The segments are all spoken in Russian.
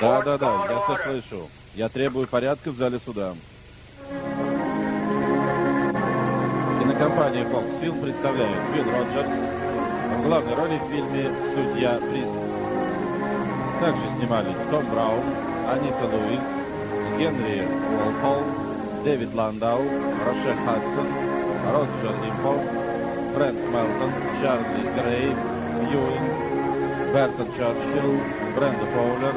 Да, да, да, я все слышу. Я требую порядка в зале суда. Кинокомпания Fox Film представляет Билл Роджерс в главной роли в фильме «Судья Приз». Также снимались Том Браун, Анита Луис, Генри Уолхол, Дэвид Ландау, Роше Хадсон, Роджер Импо, Фрэнк Мелтон, Чарли Грей, Юин, Бертон Черчилл, Бренда Фоулер,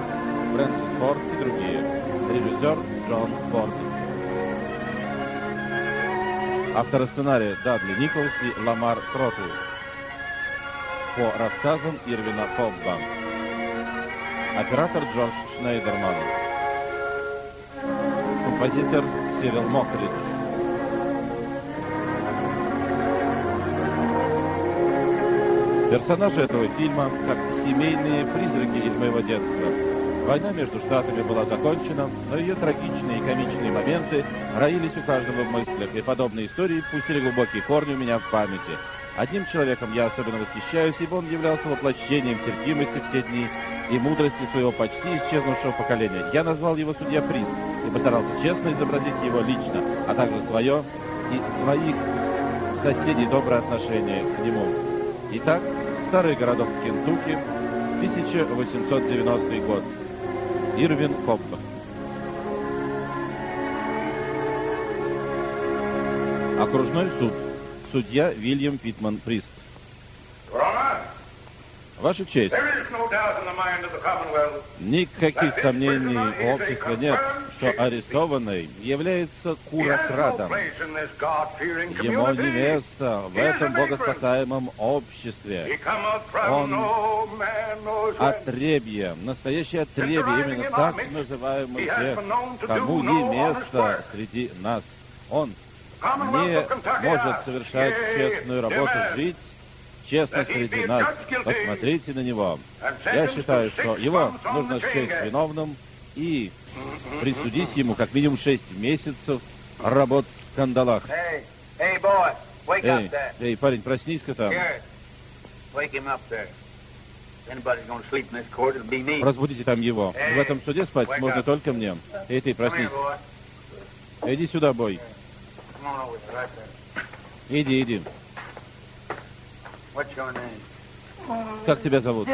Фрэнсис Форд и другие. Режиссер Джон Форд. Авторы сценария Дадли Николс и Ламар Тротл. По рассказам Ирвина Фобба. Оператор Джордж Шнейдерман. Композитор Сирил Мокридж. Персонажи этого фильма как семейные призраки из моего детства. Война между штатами была закончена, но ее трагичные и комичные моменты роились у каждого в мыслях, и подобные истории пустили глубокие корни у меня в памяти. Одним человеком я особенно восхищаюсь, ибо он являлся воплощением терпимости в те дни и мудрости своего почти исчезнувшего поколения. Я назвал его судья Приз и постарался честно изобразить его лично, а также свое и своих соседей доброе отношение к нему. Итак, старый городок Кентукки, 1890 год. Ирвин Коппа. Окружной суд. Судья Вильям Питман Прист. Ваша честь, никаких сомнений у общества нет, что арестованный является курокрадом. Ему не место в этом богоспасаемом обществе. Он отребье, настоящее отребье, именно так называемый тех, кому не место среди нас. Он не может совершать честную работу, жить честно среди нас. Посмотрите на него. Я считаю, что его нужно счесть виновным и присудить ему как минимум 6 месяцев работ в кандалах. Эй, эй, парень, проснись-ка там. Разбудите там его. В этом суде спать можно только мне. Эй, ты, проснись. Иди сюда, бой. Иди, иди. Как тебя зовут?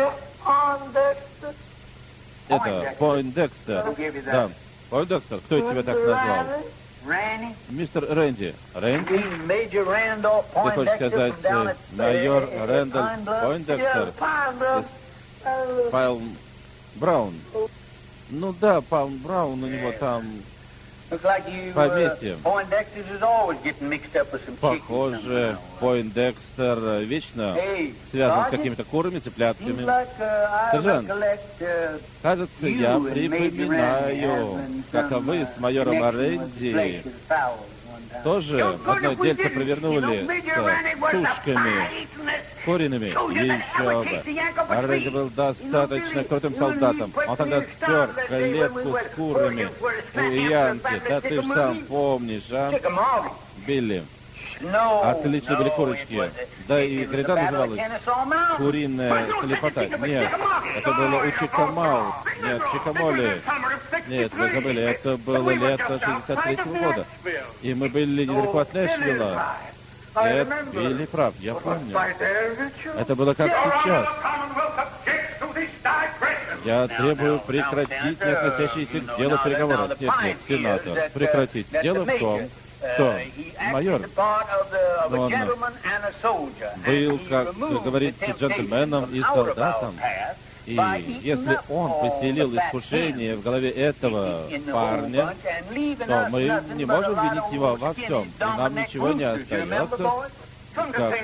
Это Пойндекстер. Да. Пойндекстер, кто тебя так назвал? Мистер Рэнди. Рэнди? Ты хочешь сказать э, майор Рэндаль Пойндекстер? Пайлм Браун. Ну да, Пайлм Браун у него там поместье. Похоже, Пойндекстер вечно связан с какими-то курами, цыплятками. Сержант, кажется, я припоминаю, как вы с майором Оренди тоже одно дельце провернули с тушками куриными. Еще бы. Оренди был достаточно крутым солдатом. Он тогда спер клетку с курами у Янки. Да ты ж сам помнишь, а? Билли. Отлично были курочки. Да и гряда называлась куриная слепота. Нет, это было у Чикамау. Нет, Чикамоли. Нет, вы забыли, это было лето 63 -го года. И мы были недалеко от Нэшвилла. Нет, Билли прав, я помню. Это было как сейчас. Я требую прекратить не относящиеся к делу переговоры. Нет, нет, сенатор, прекратить. Дело в том, что майор, но он был, как говорится, джентльменом и солдатом. И если он поселил искушение в голове этого парня, то мы не можем винить его во всем, и нам ничего не остается, как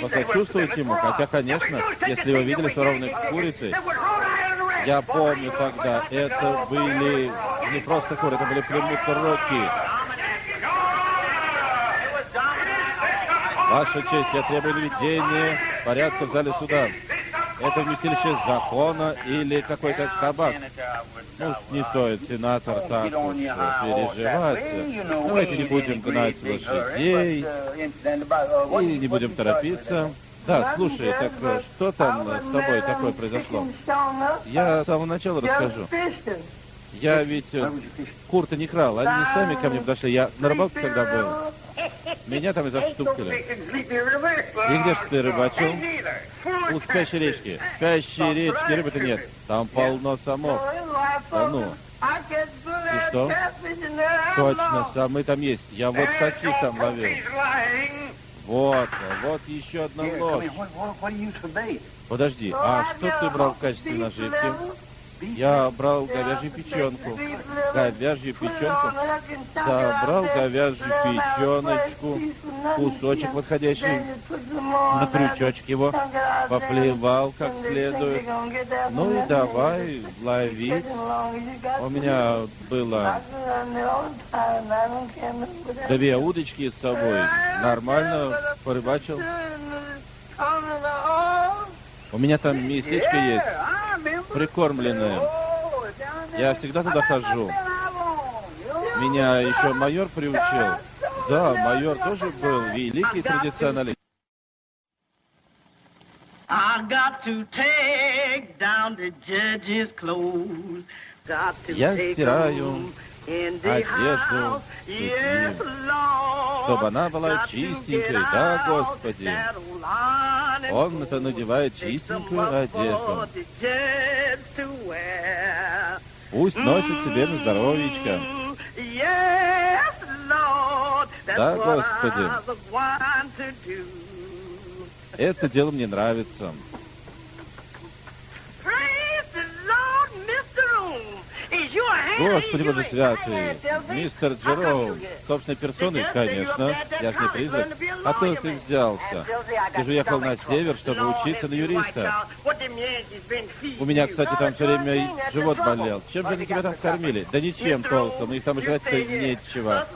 посочувствовать ему. Хотя, конечно, если вы видели суровные курицы, я помню тогда, это были не просто куры, это были племуты Рокки. Ваша честь, я требую наведения порядка в зале суда. Это вместилище закона или какой-то кабак? Ну, не стоит, сенатор, так уж переживать. Давайте не будем гнать лошадей и не будем торопиться. Да, слушай, так э, что там с тобой такое произошло? Я с самого начала расскажу. Я ведь э, кур-то не крал, они сами ко мне подошли. Я на рыбалке когда был. Меня там и застукали. И где же ты рыбачил? У спящей речки. Спящей речки рыбы-то нет. Там полно самов. Да ну. И что? Точно, самые там есть. Я вот таких там ловил. Вот, вот еще одна ложь. Подожди, а что ты брал в качестве наживки? Я брал говяжью печенку. Говяжью печенку. Да, брал говяжью печеночку. Кусочек подходящий. На крючочек его. Поплевал как следует. Ну и давай ловить. У меня было две удочки с собой. Нормально порыбачил. У меня там местечко есть прикормленные. Я всегда туда хожу. Меня еще майор приучил. Да, майор тоже был великий традиционалист. Я стираю одежду судьи, чтобы она была чистенькой, да, Господи. Он-то надевает чистенькую одежду. Пусть носит себе на здоровьечко. Да, Господи. Это дело мне нравится. Господи Боже святый, мистер Джероум, собственной персоной, конечно, я же не призрак. А то ты взялся. Ты же ехал на север, чтобы учиться на юриста. У меня, кстати, там все время живот болел. Чем же они тебя там кормили? Да ничем толком, их там жрать-то нечего.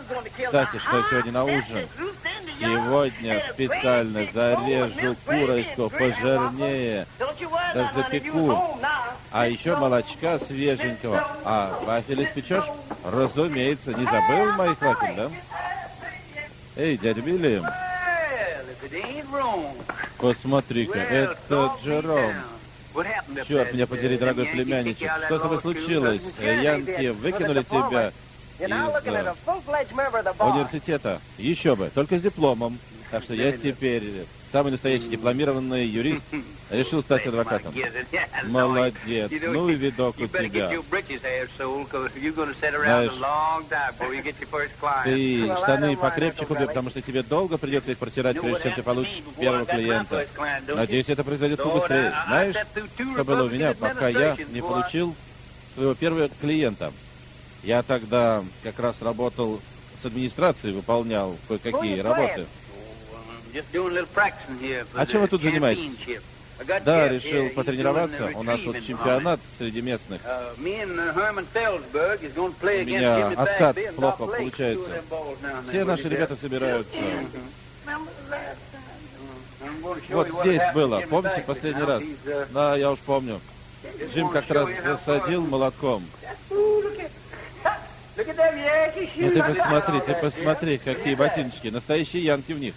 Кстати, что сегодня на ужин? Сегодня специально зарежу курочку пожирнее, даже запеку. А еще молочка свеженького. А вафель испечешь? Разумеется. Не забыл моих вафель, да? Эй, дядя Билли. Посмотри-ка, это Джером. Черт, меня подери, дорогой племянничек. Что с тобой случилось? Янки выкинули тебя из э, университета. Еще бы, только с дипломом. Так что я теперь самый настоящий дипломированный юрист, решил стать адвокатом. Молодец. Ну и видок у тебя. Знаешь, ты штаны покрепче купи, потому что тебе долго придется их протирать, прежде чем ты получишь первого клиента. Надеюсь, это произойдет побыстрее. Знаешь, что было у меня, пока я не получил своего первого клиента? Я тогда как раз работал с администрацией, выполнял кое-какие работы. А чем вы тут занимаетесь? Да, решил потренироваться. У нас тут чемпионат среди местных. Uh, У меня откат плохо получается. Все наши ребята собираются. Вот здесь было. Помните последний раз? Uh, да, я уж помню. Джим как раз засадил молотком. Ну ты посмотри, ты посмотри, какие ботиночки. Настоящие янки в них.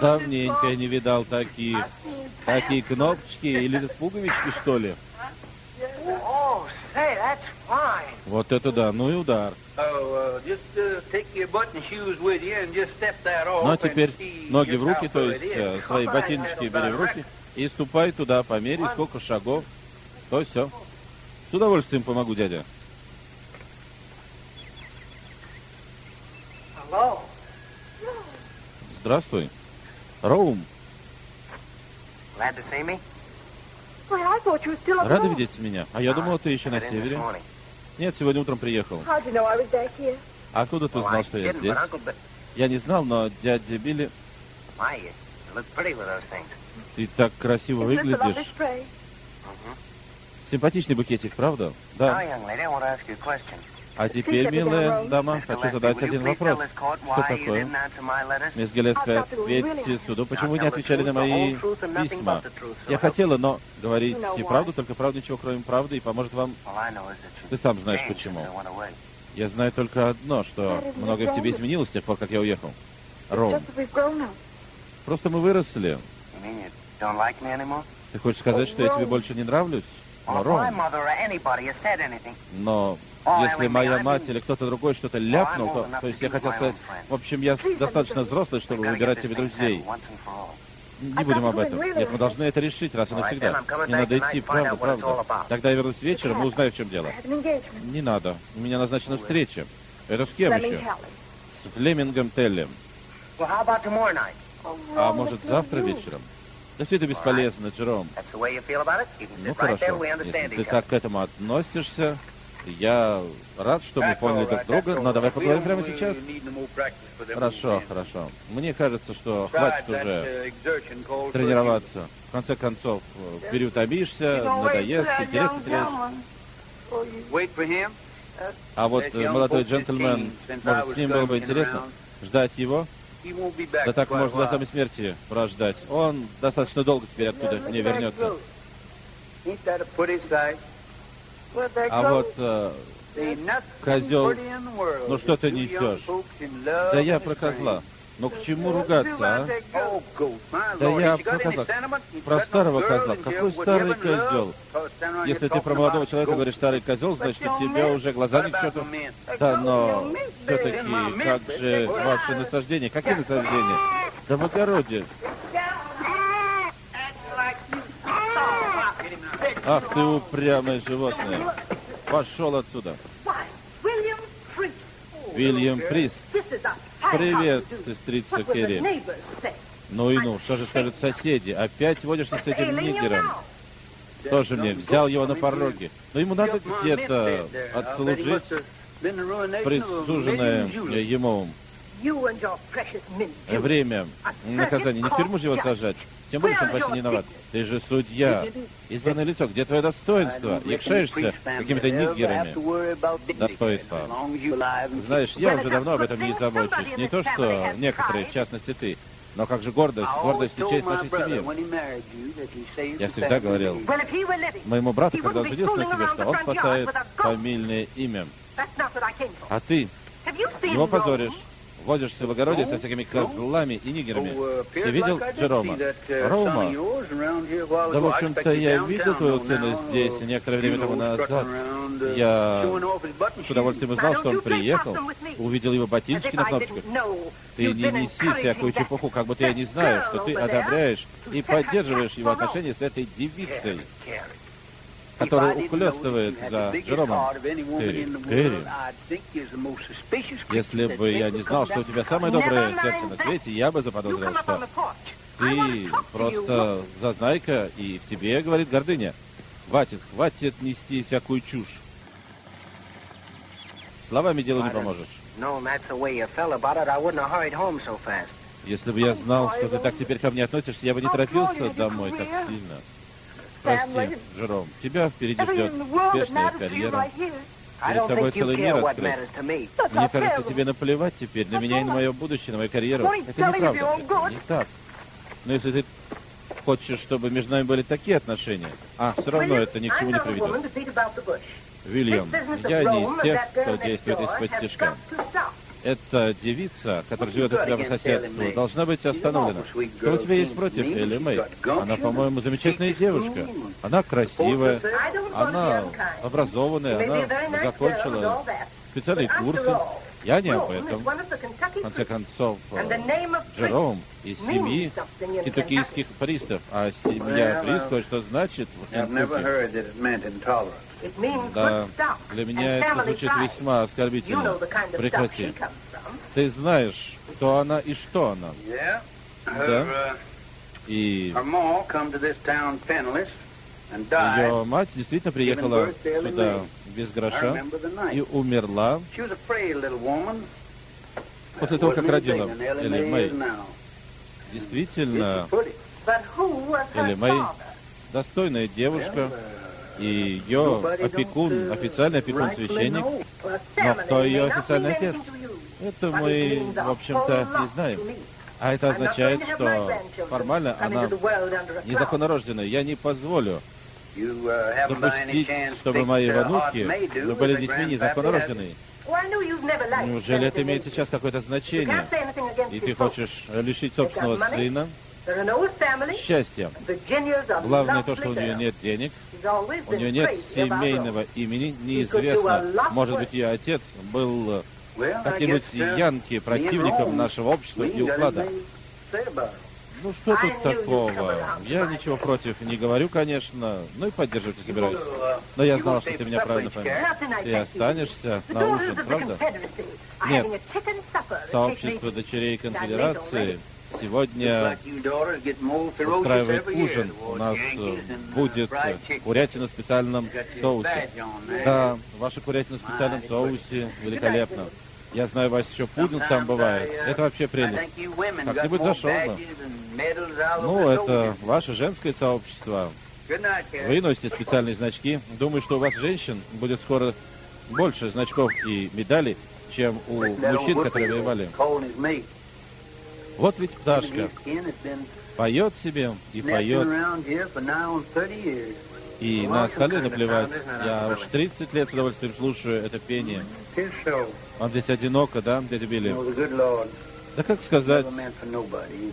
Давненько я не видал таких. Такие кнопочки или пуговички, что ли? Вот это да, ну и удар. Ну а теперь ноги в руки, то есть э, свои ботиночки бери в руки и ступай туда, померяй, сколько шагов, то все. С удовольствием помогу, дядя. Здравствуй. Роум. Рада видеть меня? А я думала, ты еще на севере. Нет, сегодня утром приехал. А откуда ты знал, что я здесь? Я не знал, но дядя Билли... Ты так красиво выглядишь. Симпатичный букетик, правда? Да. А теперь, милая дама, хочу задать один вопрос. Что такое? Мисс Гелеска, ответьте суду, почему вы не отвечали на мои письма? Я хотела, но говорить не правду, только правду, ничего кроме правды, и поможет вам... Ты сам знаешь почему. Я знаю только одно, что многое в тебе изменилось с тех пор, как я уехал. Ром. Просто мы выросли. Ты хочешь сказать, что я тебе больше не нравлюсь? Ром, но если моя мать или кто-то другой что-то ляпнул, то, то есть я хотел сказать, в общем, я достаточно взрослый, чтобы выбирать себе друзей. Не будем об этом. Нет, мы должны это решить раз и навсегда. Не надо идти, правда, правда. Тогда я вернусь вечером и узнаю, в чем дело. Не надо. У меня назначена встреча. Это с кем еще? С Флемингом Теллем. А может, завтра вечером? Да все это бесполезно, Джером. Ну хорошо, если ты так к этому относишься, я рад, что мы поняли друг друга, но давай поговорим прямо сейчас. Хорошо, хорошо. Мне кажется, что хватит уже тренироваться. В конце концов, переутомишься, надоест, интерес потеряешь. А вот молодой джентльмен, может, с ним было бы интересно ждать его? Да так можно до самой смерти прождать. Он достаточно долго теперь оттуда не вернется. А вот э, козел, ну что ты несешь? Да я про козла. Ну к чему ругаться, а? Да я про козла. Про старого козла. Какой старый козел? Если ты про молодого человека говоришь старый козел, значит у тебя уже глаза не к черту. Да, но все-таки как же ваши насаждения? Какие насаждения? Да в огороде. Ах ты упрямое животное. Пошел отсюда. Вильям Прист. Привет, сестрица Керри. Ну и ну, что же скажут соседи? Опять водишься с этим нигером? Тоже мне взял его на пороге. Но ему надо где-то отслужить присуженное ему время наказания. Не тюрьму же его сажать. Тем более, что он почти не виноват. Ты же судья. Избранное лицо. Где твое достоинство? Якшаешься какими-то нигерами. Достоинство. Знаешь, я уже давно об этом не забочусь. Не то, что некоторые, в частности ты. Но как же гордость, гордость и честь нашей семьи. Я всегда говорил моему брату, когда он женился на тебе, что он спасает фамильное имя. А ты его позоришь возишься в огороде со всякими козлами и нигерами. Ты видел Джерома? Рома? Да, в общем-то, я видел твою сына здесь некоторое время тому назад. Я с удовольствием узнал, что он приехал, увидел его ботиночки на кнопочках. Ты не неси всякую чепуху, как будто я не знаю, что ты одобряешь и поддерживаешь его отношения с этой девицей который ухлёстывает за Джеромом. Терри, Терри, если бы я не знал, что у тебя самое доброе сердце на свете, я бы заподозрил, что ты просто зазнайка, и в тебе, говорит гордыня. Хватит, хватит нести всякую чушь. Словами делу не поможешь. Если бы я знал, что ты так теперь ко мне относишься, я бы не торопился домой так сильно. Прости, Жером, тебя впереди ждет успешная карьера. Перед тобой целый мир открыт. Мне кажется, тебе наплевать теперь на меня и на мое будущее, на мою карьеру. Это неправда. Не так. Но если ты хочешь, чтобы между нами были такие отношения, а все равно это ни к чему не приведет. Вильям, я не из тех, кто действует из-под тяжка эта девица, которая живет у тебя по соседству, должна быть остановлена. Что у тебя есть против Элли Мэй? Она, по-моему, замечательная девушка. Она красивая, она образованная, она закончила специальные курсы. Я не об этом. В конце концов, Джером из семьи кентуккийских пристав, а семья прист кое-что значит в Кентукки. Да, для меня это звучит весьма оскорбительно. Прекрати. Ты знаешь, кто она и что она. Да? И ее мать действительно приехала сюда без гроша и умерла. После того, как родила Элли Мэй. Действительно, Элли Мэй достойная девушка, и ее опекун, официальный опекун священник. Но кто ее официальный отец? Это мы, в общем-то, не знаем. А это означает, что формально она незаконнорожденная. Я не позволю допустить, чтобы мои внуки были детьми незаконнорожденные. Неужели это имеет сейчас какое-то значение? И ты хочешь лишить собственного сына счастья? Главное то, что у нее нет денег, у нее нет семейного имени, неизвестно, может быть, ее отец был каким-нибудь янки, противником нашего общества и уклада. Ну что тут такого? Я ничего против не говорю, конечно, ну и поддерживать не собираюсь. Но я знал, что ты меня правильно поймешь. Ты останешься на ужин, правда? Нет. Сообщество дочерей конфедерации сегодня устраивает ужин. У нас будет курятина в специальном соусе. Да, ваша курятина в специальном соусе великолепно. Я знаю, у вас еще пудинг там бывает. Это вообще прелесть. Как-нибудь зашел бы. Ну, это ваше женское сообщество. Вы носите специальные значки. Думаю, что у вас, женщин, будет скоро больше значков и медалей, чем у мужчин, которые воевали. Вот ведь пташка поет себе и поет. И на остальные наплевать. Я уж 30 лет с удовольствием слушаю это пение. Вам здесь одиноко, да, дядя Билли? Да как сказать?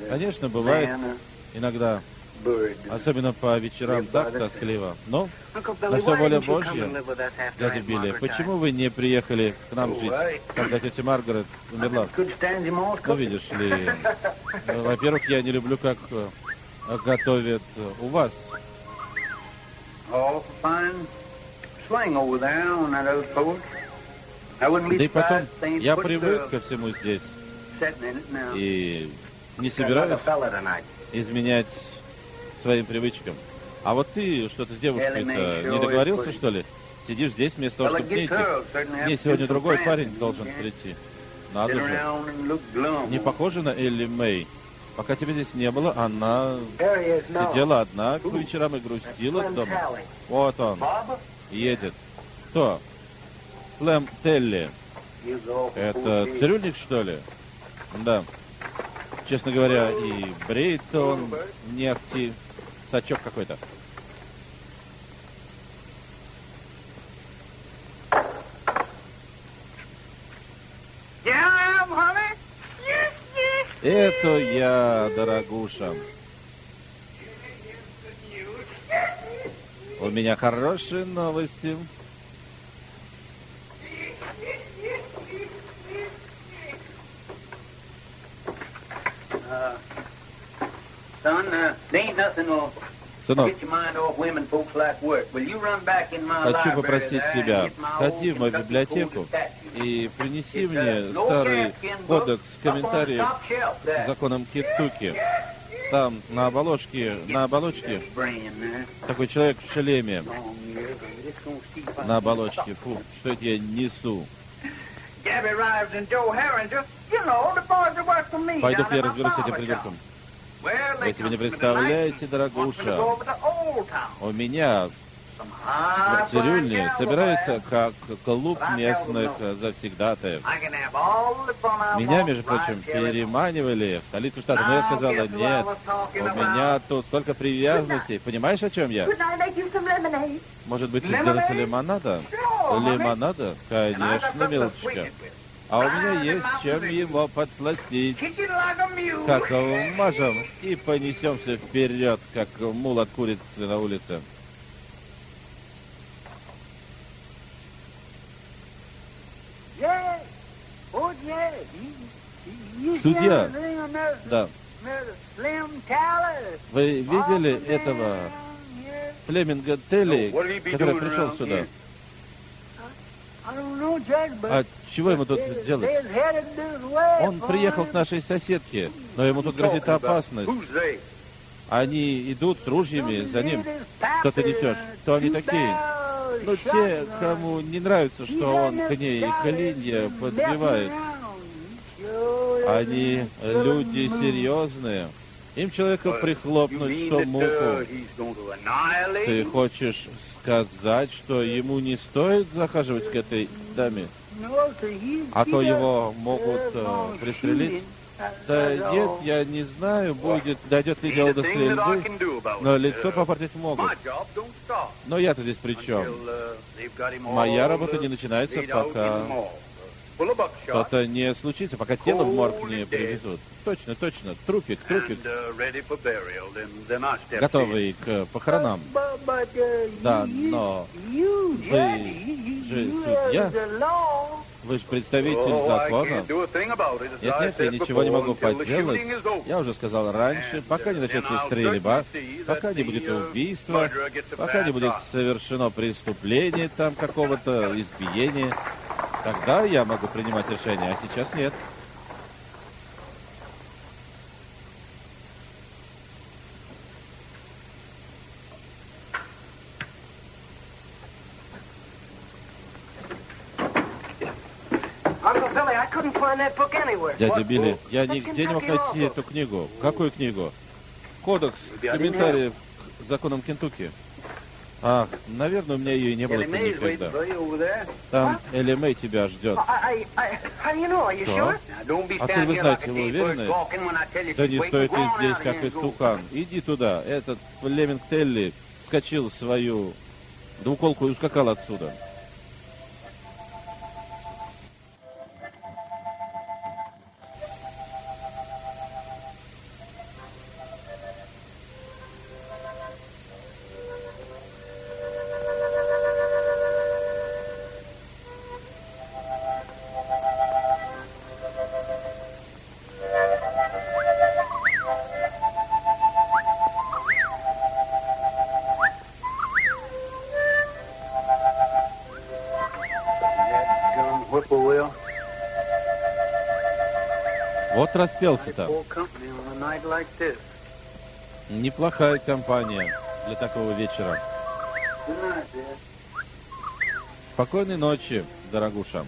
Конечно, бывает иногда, особенно по вечерам, так тоскливо. Но на все воля Божья, дядя Билли, почему вы не приехали к нам жить, когда тетя Маргарет умерла? Ну, видишь ли, во-первых, я не люблю, как э, готовят у вас. Да и потом, я привык ко всему здесь. И не собираюсь изменять своим привычкам. А вот ты что-то с девушкой-то не договорился, что ли? Сидишь здесь вместо того, чтобы идти. Мне сегодня другой парень должен прийти. Надо же. Не похоже на Элли Мэй. Пока тебя здесь не было, она сидела одна к вечерам и грустила дома. Вот он. Едет. Кто? Слэм Телли. Это цирюльник, что ли? Да. Честно говоря, и бреет он не ахти. Сачок какой-то. Это я, дорогуша. У меня хорошие новости. Сынок, хочу попросить тебя, сходи в мою библиотеку и принеси мне старый кодекс комментариев к законам Китуки. Там на оболочке, на оболочке такой человек в шлеме. На оболочке. Фу, что это я несу? Пойду-ка я разберусь с этим придурком. Вы себе не представляете, дорогуша, у меня в цирюльне собирается как клуб местных завсегдатаев. Меня, между прочим, переманивали в столицу штата, но я сказала, нет, у меня тут столько привязанностей. Понимаешь, о чем я? Может быть, сделать лимонада? Лимонада? Конечно, милочка. А у меня есть чем его подсластить. Как мажем и понесемся вперед, как мул от курицы на улице. Судья, да. Вы видели этого Флеминга Телли, который пришел сюда? А чего ему тут делать? Он приехал к нашей соседке, но ему тут грозит опасность. Они идут с ружьями за ним. Что ты несешь? Кто они такие? Ну, те, кому не нравится, что он к ней клинья подбивает. Они люди серьезные. Им человека прихлопнуть, что муку. Ты хочешь сказать, что ему не стоит захаживать к этой даме? А то его могут э, пристрелить? Да нет, я не знаю, будет, дойдет ли дело до стрельбы, но лицо попортить могут. Но я-то здесь при чем? Моя работа не начинается, пока что-то не случится, пока тело в морг не привезут. Точно, точно. Трупик, трупик. Готовый к похоронам. Да, но вы же судья. Вы же представитель закона. Нет, нет, я ничего не могу поделать. Я уже сказал раньше, пока не начнется стрельба, пока не будет убийства, пока не будет совершено преступление там какого-то, избиения, тогда я могу принимать решение, а сейчас нет. Дядя Билли, я нигде не мог найти эту книгу. Какую книгу? Кодекс комментариев к законам Кентукки. Ах, наверное, у меня ее и не было никогда. Там Элли Мэй тебя ждет. Что? Откуда вы знаете, вы уверены? Да не стоит ты здесь, как и тукан. Иди туда. Этот Леминг Телли вскочил в свою двуколку и ускакал отсюда. Вот распелся-то. Неплохая компания для такого вечера. Спокойной ночи, дорогуша.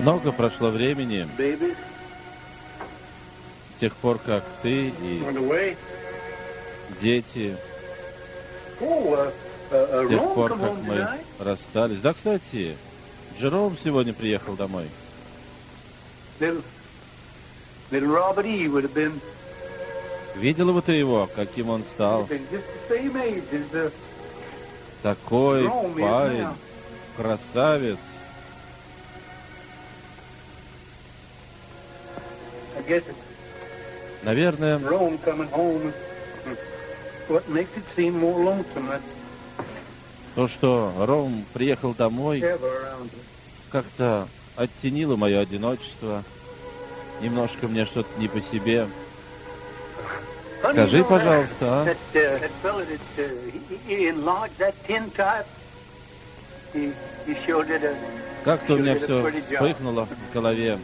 Много прошло времени. с тех пор, как ты и дети, с тех пор, как мы расстались. Да, кстати, Джером сегодня приехал домой. Видела бы ты его, каким он стал? Такой парень, красавец. Наверное, то, что Ром приехал домой, как-то оттенило мое одиночество. Немножко мне что-то не по себе. Скажи, пожалуйста, а? Как-то у меня все вспыхнуло в голове.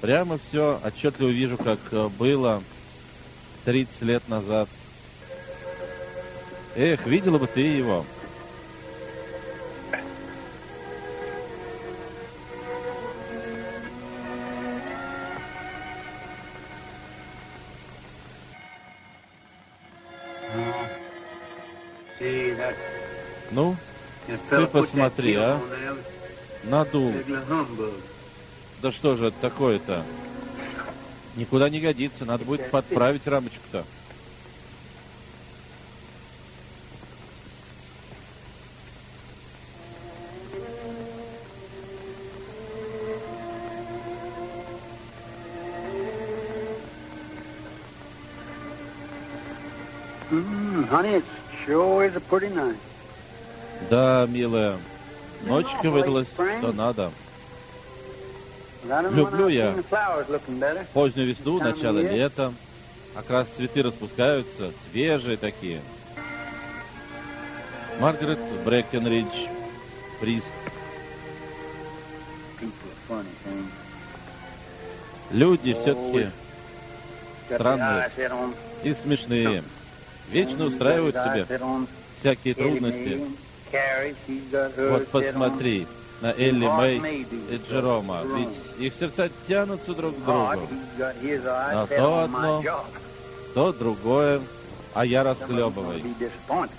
Прямо все отчетливо вижу, как э, было 30 лет назад. Эх, видела бы ты его. Посмотри, а? надул. Да что же это такое-то? Никуда не годится, надо будет подправить рамочку-то. Mm, honey, it sure is a pretty night. Да, милая, ночка выдалась, что надо. Люблю я. Позднюю весну, начало лета. Как раз цветы распускаются, свежие такие. Маргарет Брэкенридж, Прист. Люди все-таки Странные. и смешные. Вечно устраивают себе всякие трудности. Вот посмотри на Элли Мэй и Джерома. Ведь их сердца тянутся друг к другу. На то одно. То другое, а я disappointed.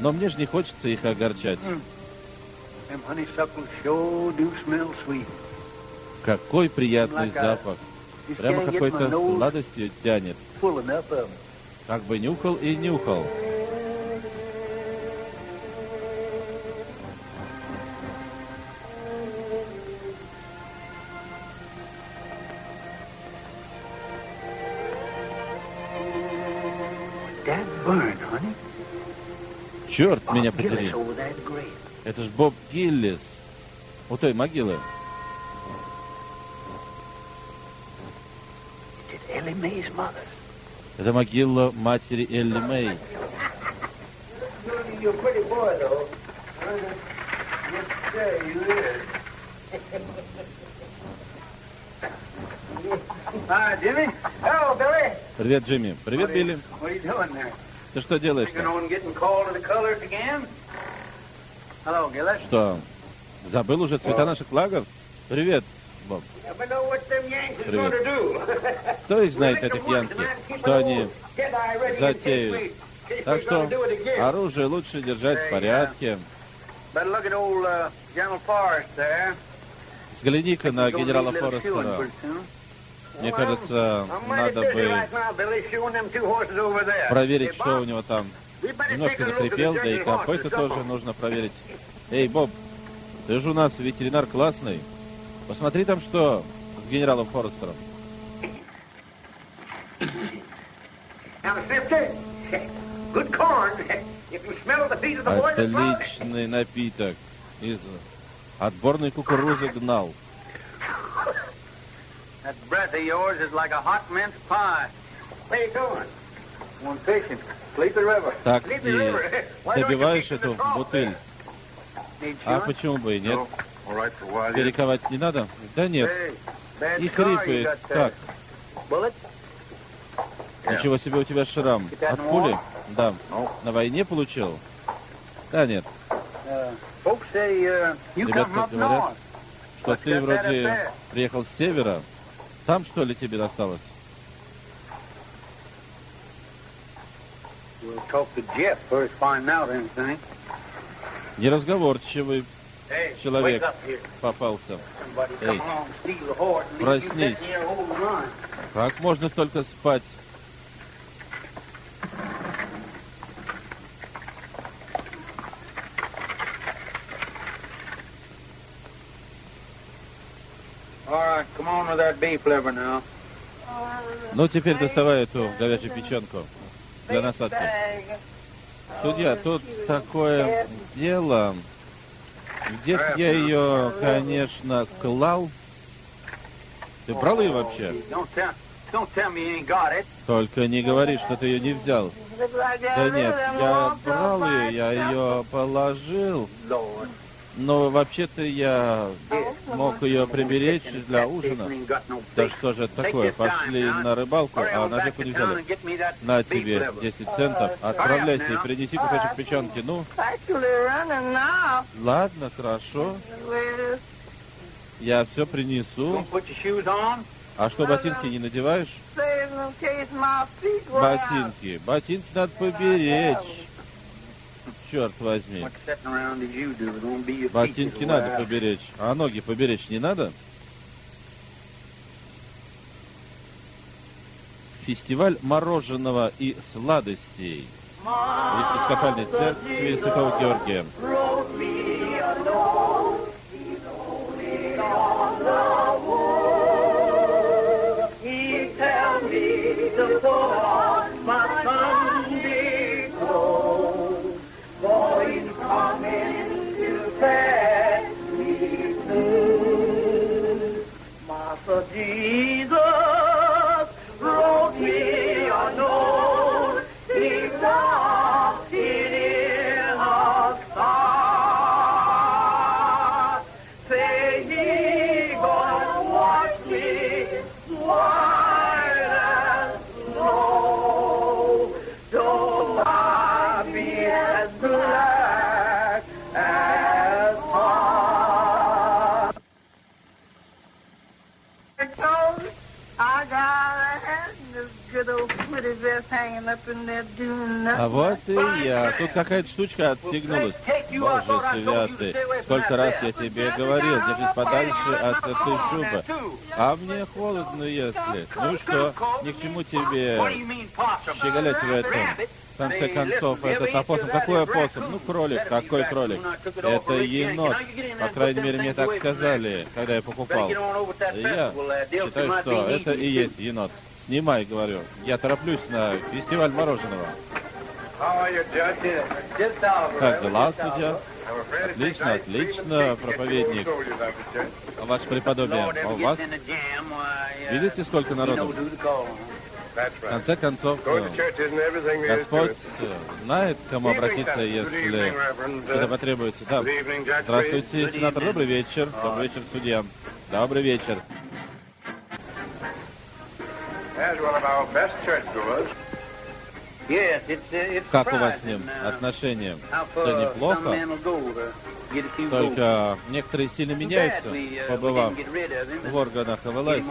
Но мне же не хочется их огорчать. Какой приятный запах. Прямо какой-то сладостью тянет. Как бы нюхал и нюхал. Черт меня подери. Это ж Боб Гиллис. У той могилы. Это могила матери Элли Мэй. Привет, Джимми. Привет, Билли. Ты что делаешь Gillis. Что, забыл уже цвета наших флагов? Привет, Боб. Привет. Кто их знает, этих янки? Что они затеют? Так что оружие лучше держать в порядке. Uh. Взгляни-ка на генерала Форестера. Мне кажется, надо бы проверить, что у него там. Немножко закрепел, да и horses. тоже нужно проверить. Эй, Боб, ты же у нас ветеринар классный. Посмотри там, что с генералом Форестером. Отличный напиток. Из отборной кукурузы гнал. That breath of yours is like a hot mince pie. Where you going? Going fishing. Sleepy River. Так Sleepy и River. Why don't you добиваешь эту бутыль. А почему бы и нет? Перековать не надо? Да нет. И хрипает. Так, Bullet? ничего себе у тебя шрам. От пули? Да. На войне получил? Да нет. Uh, uh, Ребята говорят, north. Что ты вроде приехал с севера. Там что ли тебе досталось? We'll talk to Jeff first, find out anything. Неразговорчивый Hey, Человек. wake up here. попался. Somebody Hey. come along, steal the horse, and leave you Проснись. sitting here holding the line. Как можно столько спать? All right, come on with that beef liver now. Ну, теперь доставай эту говяжью печенку для насадки. Судья, тут такое дело. Где я ее, конечно, клал? Ты брал ее вообще? Только не говори, что ты ее не взял. Да нет, я брал ее, я ее положил. Но вообще-то я мог ее приберечь для ужина. Да что же такое? Пошли на рыбалку, а on на back реку to не взяли. На тебе liver. 10 центов. Отправляйся и принеси кусочек печенки. Ну, ладно, хорошо. Я все принесу. А что, ботинки не надеваешь? Ботинки. Ботинки надо поберечь. Be your Ботинки надо поберечь, а ноги поберечь не надо? Фестиваль мороженого и сладостей. В епископальной церкви Святого Георгия. Штучка отстегнулась. Боже святый, сколько раз я тебе говорил, держись подальше от этой шубы. А мне холодно, если. Ну что, ни к чему тебе щеголять в этом. В конце концов, этот опоссум, какой опоссум? Ну, кролик, какой кролик? Это енот. По крайней мере, мне так сказали, когда я покупал. Я считаю, что это и есть енот. Снимай, говорю. Я тороплюсь на фестиваль мороженого. Как дела, судья? Отлично, отлично, проповедник. Ваше преподобие, а у вас, uh, видите, сколько народу? В конце концов, э, Господь э, знает, к кому обратиться, если это Uh, потребуется. Да. Здравствуйте, сенатор. Добрый вечер. Добрый вечер, судья. Добрый вечер. As one of our best churchgoers, Как у вас с ним uh, отношения? some неплохо. Только некоторые сильно меняются, uh, побывав в органах off власти.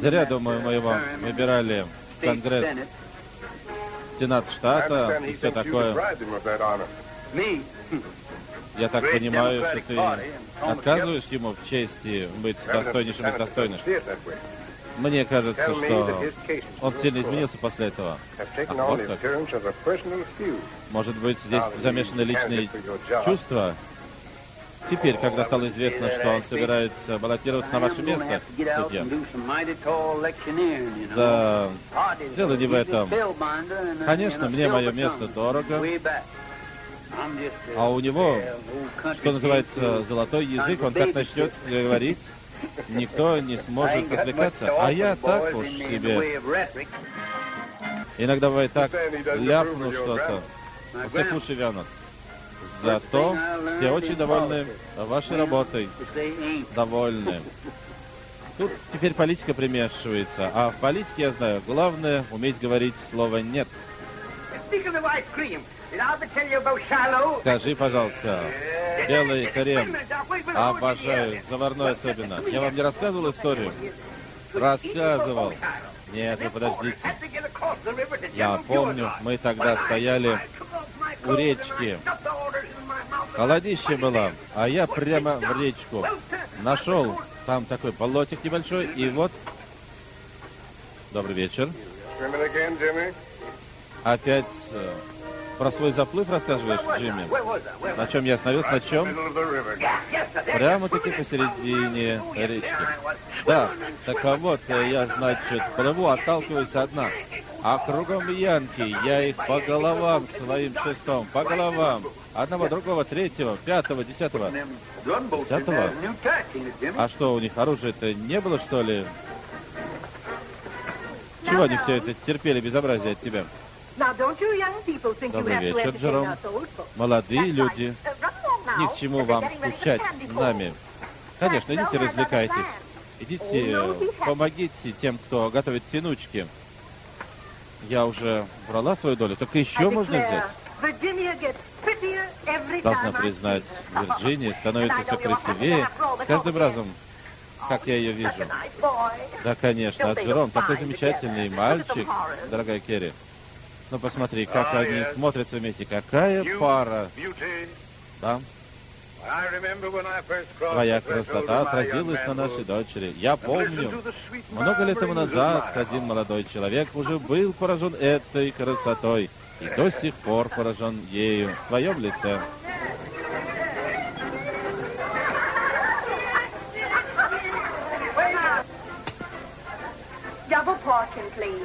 Зря, думаю, uh, мы его выбирали в Конгресс. Сенат штата и все такое. Я так понимаю, что ты отказываешь ему в чести быть достойнейшим из достойных. Мне кажется, что он сильно изменился после этого. on вот как. Может быть, здесь замешаны личные чувства? Теперь, когда стало известно, что он собирается баллотироваться на ваше место, судья, да, дело не в этом. Конечно, мне мое место дорого, а у него, что называется, золотой язык, он как начнет говорить, никто не сможет отвлекаться. А я так уж себе, иногда бывает так, ляпну что-то, grandma уши вянут. Зато все очень довольны вашей работой, довольны. Тут теперь политика примешивается, а в политике, я знаю, главное уметь говорить слово «нет». Скажи, пожалуйста, белый крем, обожаю, заварной особенно. Я вам не рассказывал историю? Рассказывал. Нет, вы подождите. Я помню, мы тогда стояли у речки. Холодище было, а я прямо в речку нашел. Там такой болотик небольшой, и вот... Добрый вечер. Опять э, про свой заплыв рассказываешь, Джимми? На чем я остановился, на чем? Прямо-таки посередине речки. Да, так а вот, э, я, значит, плыву, отталкиваюсь одна. А кругом янки, я их по головам своим шестом, по головам. Одного, другого, третьего, пятого, десятого. Десятого? А что, у них оружия-то не было, что ли? Чего они все это терпели безобразие от тебя? Добрый вечер, Джером. Молодые люди, Uh, ни к чему вам pull. нами. Конечно, идите развлекайтесь. Идите, помогите тем, кто готовит тянучки. Я уже брала свою долю, только еще можно взять. Должна признать. Вирджиния становится все красивее с каждым разом, как я ее a вижу. Да, конечно, а Джером такой замечательный мальчик, дорогая Керри. Но посмотри, как они смотрятся вместе. Какая пара. Да. Твоя красота отразилась на нашей дочери. Я помню, много лет тому назад один молодой человек уже был поражен этой красотой и до сих пор поражен ею в твоем лице.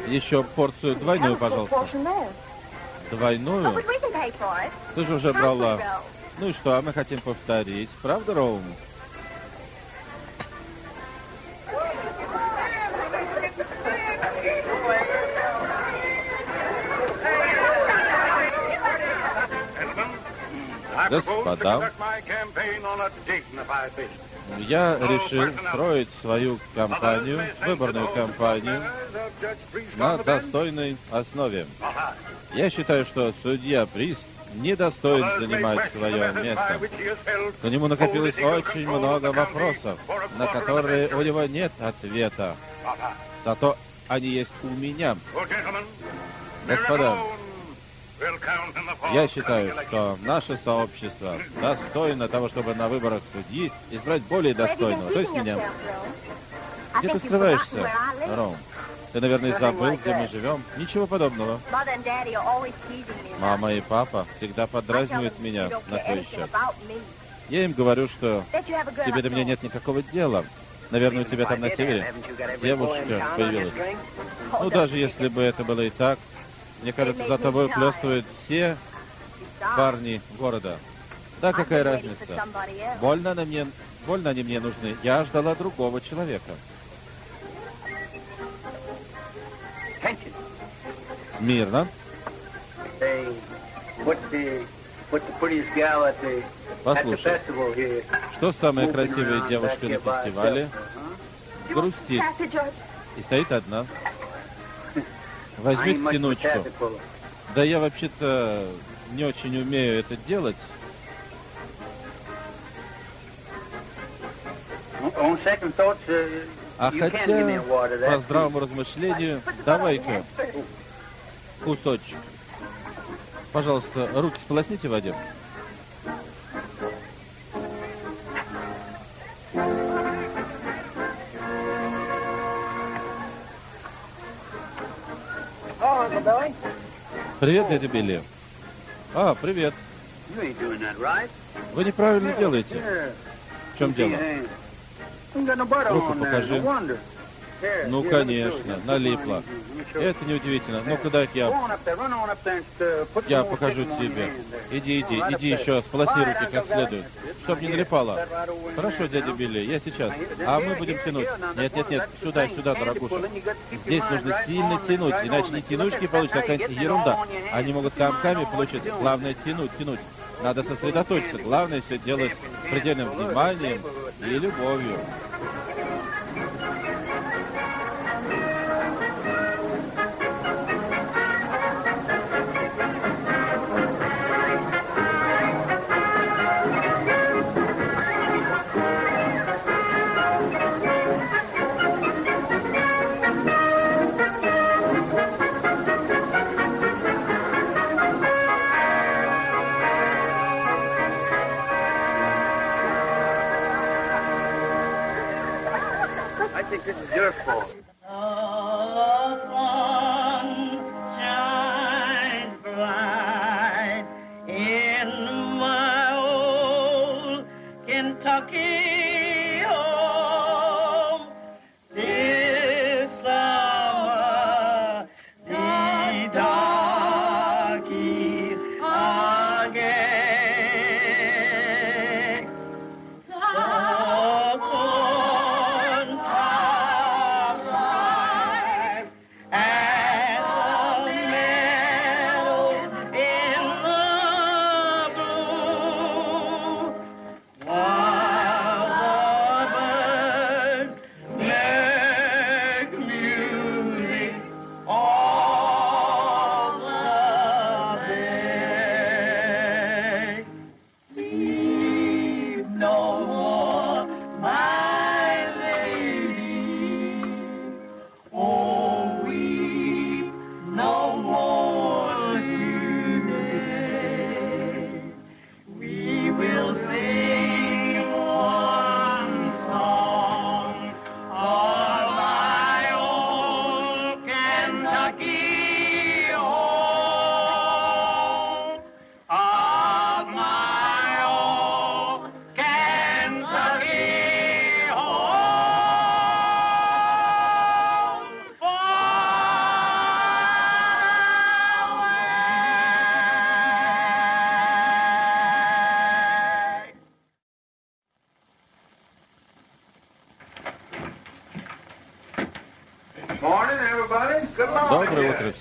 Еще порцию двойную, пожалуйста. Двойную? Ты же уже брала. Ну и что, а мы хотим повторить. Правда, Роум? Господа, я решил строить свою кампанию, выборную кампанию, на достойной основе. Я считаю, что судья Прист недостоин занимать свое место. К нему накопилось очень много вопросов, на которые у него нет ответа. Зато они есть у меня. Господа, я считаю, что наше сообщество достойно того, чтобы на выборах судьи избрать более достойного, то есть меня. Где ты скрываешься, Ром? Ты, наверное, забыл, где мы живем? Ничего подобного. Мама и папа всегда подразнивают меня на твой счет. Я им говорю, что тебе до меня нет никакого дела. Наверное, у тебя там на севере девушка появилась. Ну, даже если бы это было и так, мне кажется, за тобой плестуют все парни города. Да, какая разница? Больно, на мне, больно они мне нужны. Я ждала другого человека. Смирно. Послушай, что самая красивая девушка на фестивале? Грустит. И стоит одна. Возьми тянучку. Да я вообще-то не очень умею это делать. А хотя, по здравому размышлению, давай-ка кусочек. Пожалуйста, руки сполосните в воде. Привет, дядя Билли. А, привет. Вы неправильно делаете. В чем дело? Руку покажи. Ну, конечно, налипло. Это неудивительно. Ну-ка, дай я... Я покажу тебе. Иди, иди, иди еще, сполосни как следует, чтоб не налипало. Хорошо, дядя Билли, я сейчас. А мы будем тянуть. Нет, нет, нет, сюда, сюда, дорогуша. Здесь нужно сильно тянуть, иначе не тянучки получится, а какая-нибудь ерунда. Они могут комками получиться. Главное тянуть, тянуть. Надо сосредоточиться. Главное все делать с предельным вниманием и любовью.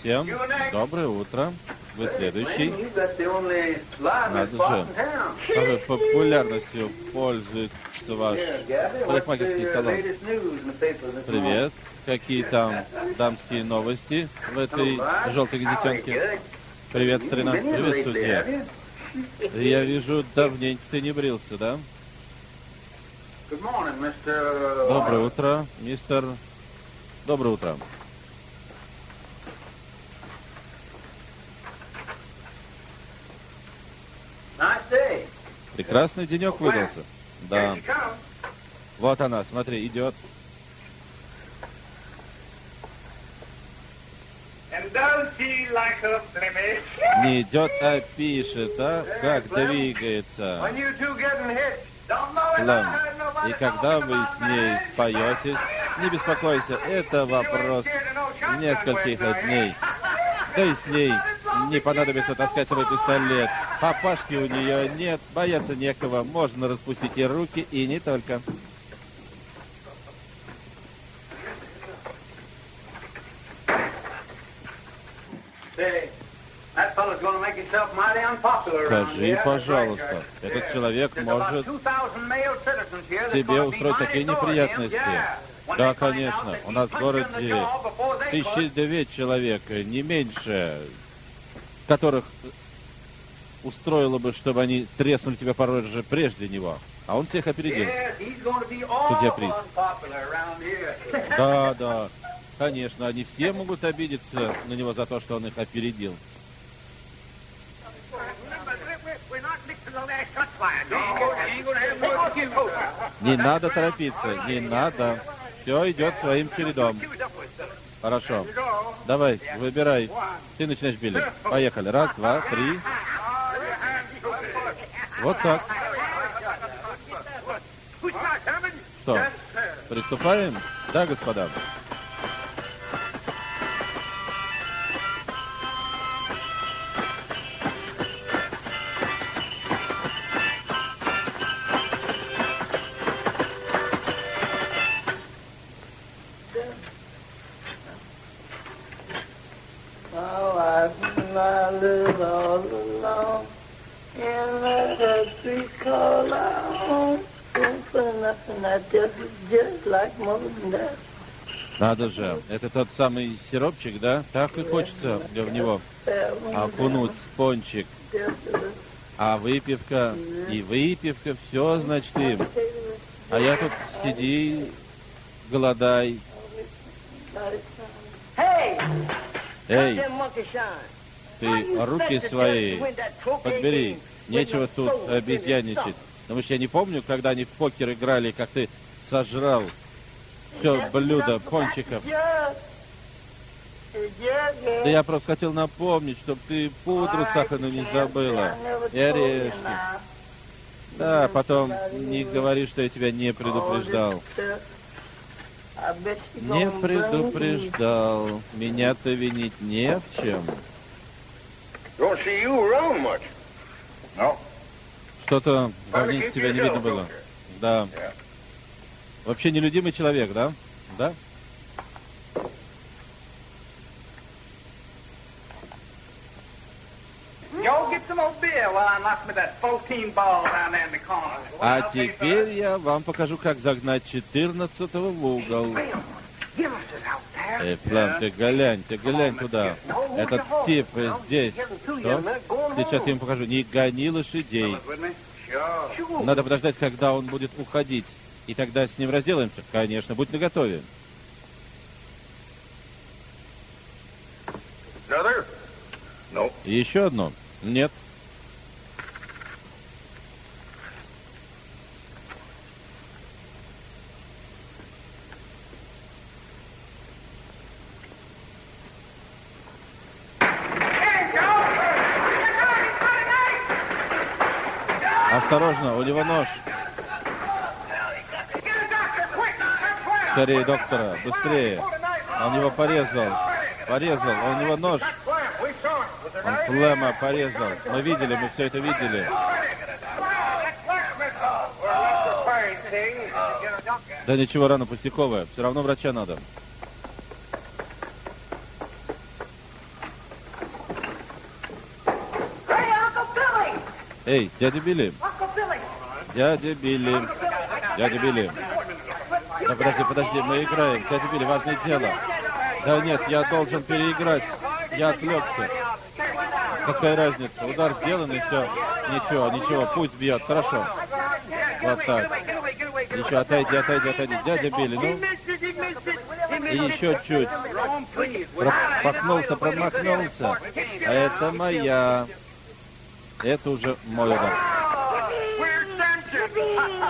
Всем. Доброе утро. Вы следующий. Надо же. Какой популярностью пользуется ваш парикмахерский салон. Привет. Какие там дамские новости в этой желтой газетенке? Привет, старина. Привет, судья. Я вижу, давненько ты не брился, да? Доброе утро, мистер. Доброе утро. Прекрасный денек выдался. Да. Вот она, смотри, идет. Не идет, а пишет, а? Как двигается. Nobody И когда вы с ней споетесь, не беспокойся, это вопрос нескольких дней. Да и с ней не понадобится таскать свой пистолет. Папашки у нее нет, бояться некого, можно распустить и руки, и не только. Скажи, пожалуйста, этот человек может 2,000 male citizens here that's тебе устроить такие неприятности. Да, конечно. У нас в городе тысячи девять человек, не меньше, которых устроило бы, чтобы они треснули тебя по роже прежде него. А он всех опередил. Судья Приз. Да, да. Конечно, они все могут обидеться на него за то, что он их опередил. Не надо торопиться, не надо. Все идет своим чередом. Хорошо. Давай, выбирай. Ты начинаешь, Билли. Поехали. Раз, два, три. Вот так. Что, приступаем? Да, господа. Надо же. Это тот самый сиропчик, да? Так и хочется в него окунуть пончик. А выпивка, и выпивка, все, значит, им. А я тут сиди, голодай. Эй, ты руки свои подбери. Нечего тут обезьяничать. Потому что я не помню, когда они в покер играли, как ты сожрал все блюдо пончиков. Да я просто хотел напомнить, чтобы ты пудру сахарную не забыла. И орешки. Да, потом не говори, что я тебя не предупреждал. Не предупреждал. Меня-то винить не в чем. Что-то давненько тебя не видно было. Да. Вообще нелюдимый человек, да? Да? 14. А теперь я вам покажу, как загнать 14-го в угол. Эй, Флэм, ты глянь, ты глянь туда. Этот тип здесь. Что? Сейчас я ему покажу. Не гони лошадей. Надо подождать, когда он будет уходить. И тогда с ним разделаемся. Конечно, будь наготове. И еще одно. Нет. Осторожно, у него нож. Скорее доктора, быстрее. Он его порезал. Порезал, он его нож. Он флема порезал. Мы видели, мы все это видели. Да ничего, рано пустяковая. Все равно врача надо. Эй, дядя Билли. Дядя Билли. Дядя Билли. Да подожди, подожди, мы играем. Дядя Билли, важное дело. Да нет, я должен переиграть. Я отвлекся. Какая разница? Удар сделан и все. Ничего, ничего, пусть бьет. Хорошо. Вот так. Еще отойди, отойди, отойди. Дядя Билли, ну. И еще чуть. Промахнулся, промахнулся. А это моя. Это уже мой удар.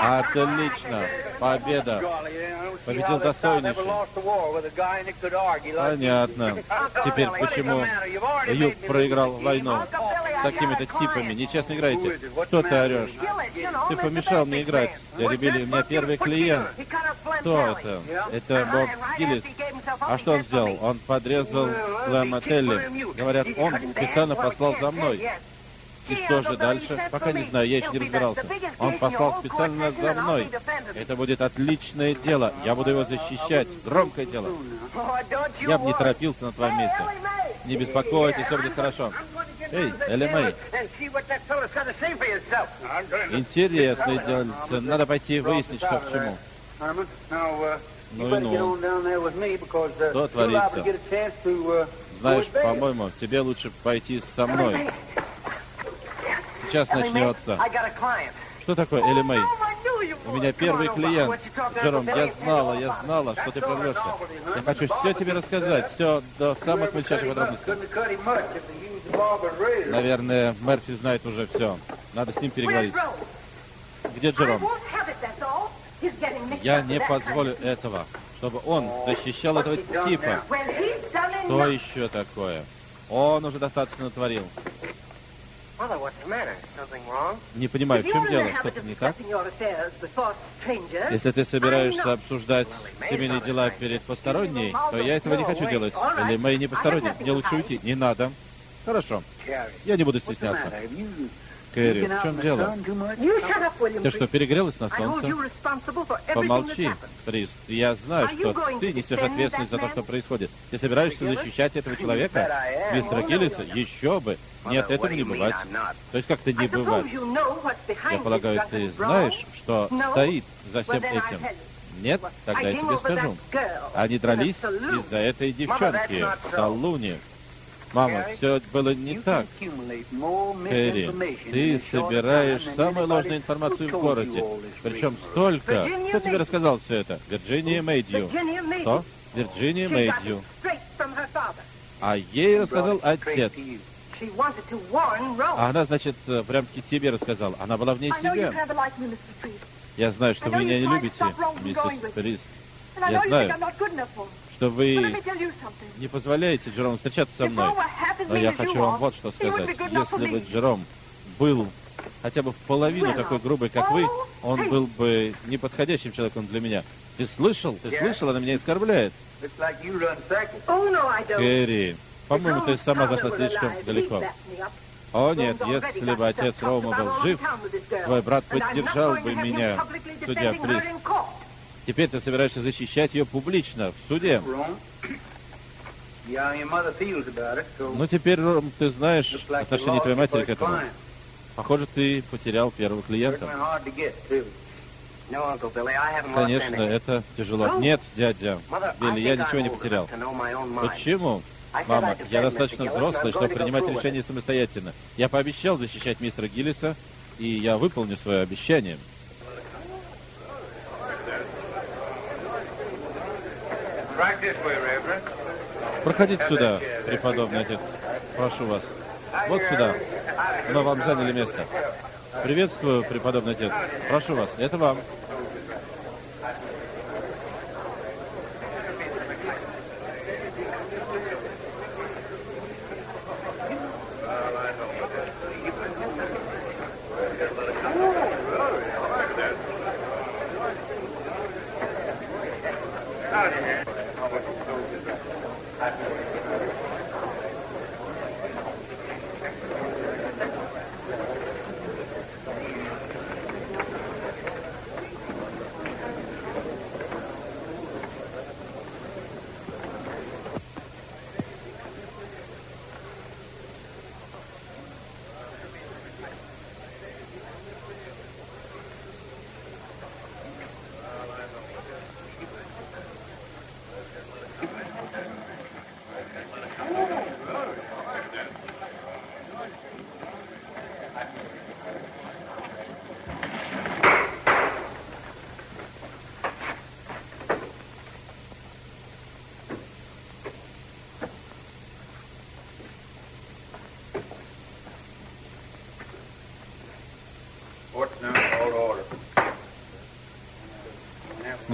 Отлично. Победа. Победил достойнейший. Понятно. Теперь почему Юг проиграл войну с такими-то типами? Нечестно играете. Что ты орешь? Ты помешал мне играть. Дядя Билли, у меня первый клиент. Кто это? Это Боб Гиллис. А что он сделал? Он подрезал Лэма Телли. Говорят, он специально послал за мной. И что же дальше? Пока не знаю, я еще не разбирался. Он послал специально за мной. Это будет отличное дело. Я буду его защищать. Громкое дело. Я бы не торопился на твоем месте. Не беспокойтесь, все будет хорошо. Эй, Элли Мэй, интересное дельце. Надо пойти выяснить, что к чему. Ну и ну. Что творится? Знаешь, по-моему, тебе лучше пойти со мной. Сейчас начнется. Что такое, Элли Мэй? У меня первый клиент. Джером, я знала, я знала, что ты прорвешься. Я хочу все тебе рассказать, все до самых мельчайших подробностей. Наверное, Мерфи знает уже все. Надо с ним переговорить. Где Джером? Я не позволю этого, чтобы он защищал этого типа. Что еще такое? Он уже достаточно натворил. Не понимаю, в чем дело? Что-то не так? Если ты собираешься обсуждать семейные дела перед посторонней, то я этого не хочу делать. Или мои не посторонние. Мне лучше уйти. Не надо. Хорошо. Я не буду стесняться. Кэрри, в чем дело? Ты что, перегрелась на солнце? Помолчи, Прист. Я знаю, что ты несешь ответственность за то, что происходит. Ты собираешься защищать этого человека? Мистера Гиллиса? Еще бы. Нет, этого не бывает. То есть как-то не бывает. Я полагаю, ты знаешь, что стоит за всем этим? Нет? Тогда я тебе скажу. Они дрались из-за этой девчонки, Салуни. Мама, все было не так. Кэрри, ты собираешь самую ложную информацию в городе. Причем столько. Кто тебе рассказал все это? Вирджиния Мэйдью. Что? Вирджиния Мэйдью. А ей рассказал отец. А она, значит, прям-таки тебе рассказала. Она была вне себя. Я знаю, что вы меня не любите, миссис Прист. Я знаю, что вы не позволяете Джерому встречаться со мной. Но я хочу вам вот что сказать. Если бы Джером был хотя бы в половину такой грубый, как вы, он был бы неподходящим человеком для меня. Ты слышал? Ты слышал? Она меня оскорбляет. Кэрри, по-моему, ты сама зашла слишком далеко. О нет, если бы отец Роума был жив, твой брат поддержал бы меня, судья Фрис. Теперь ты собираешься защищать ее публично, в суде. Ну, теперь, Ром, ты знаешь отношение твоей матери к этому. Похоже, ты потерял первого клиента. Конечно, это тяжело. Нет, дядя Билли, я ничего не потерял. Почему? Мама, я достаточно взрослый, чтобы принимать решения самостоятельно. Я пообещал защищать мистера Гиллиса, и я выполню свое обещание. Проходите сюда, преподобный отец. Прошу вас. Вот сюда. Мы вам заняли место. Приветствую, преподобный отец. Прошу вас. Это вам.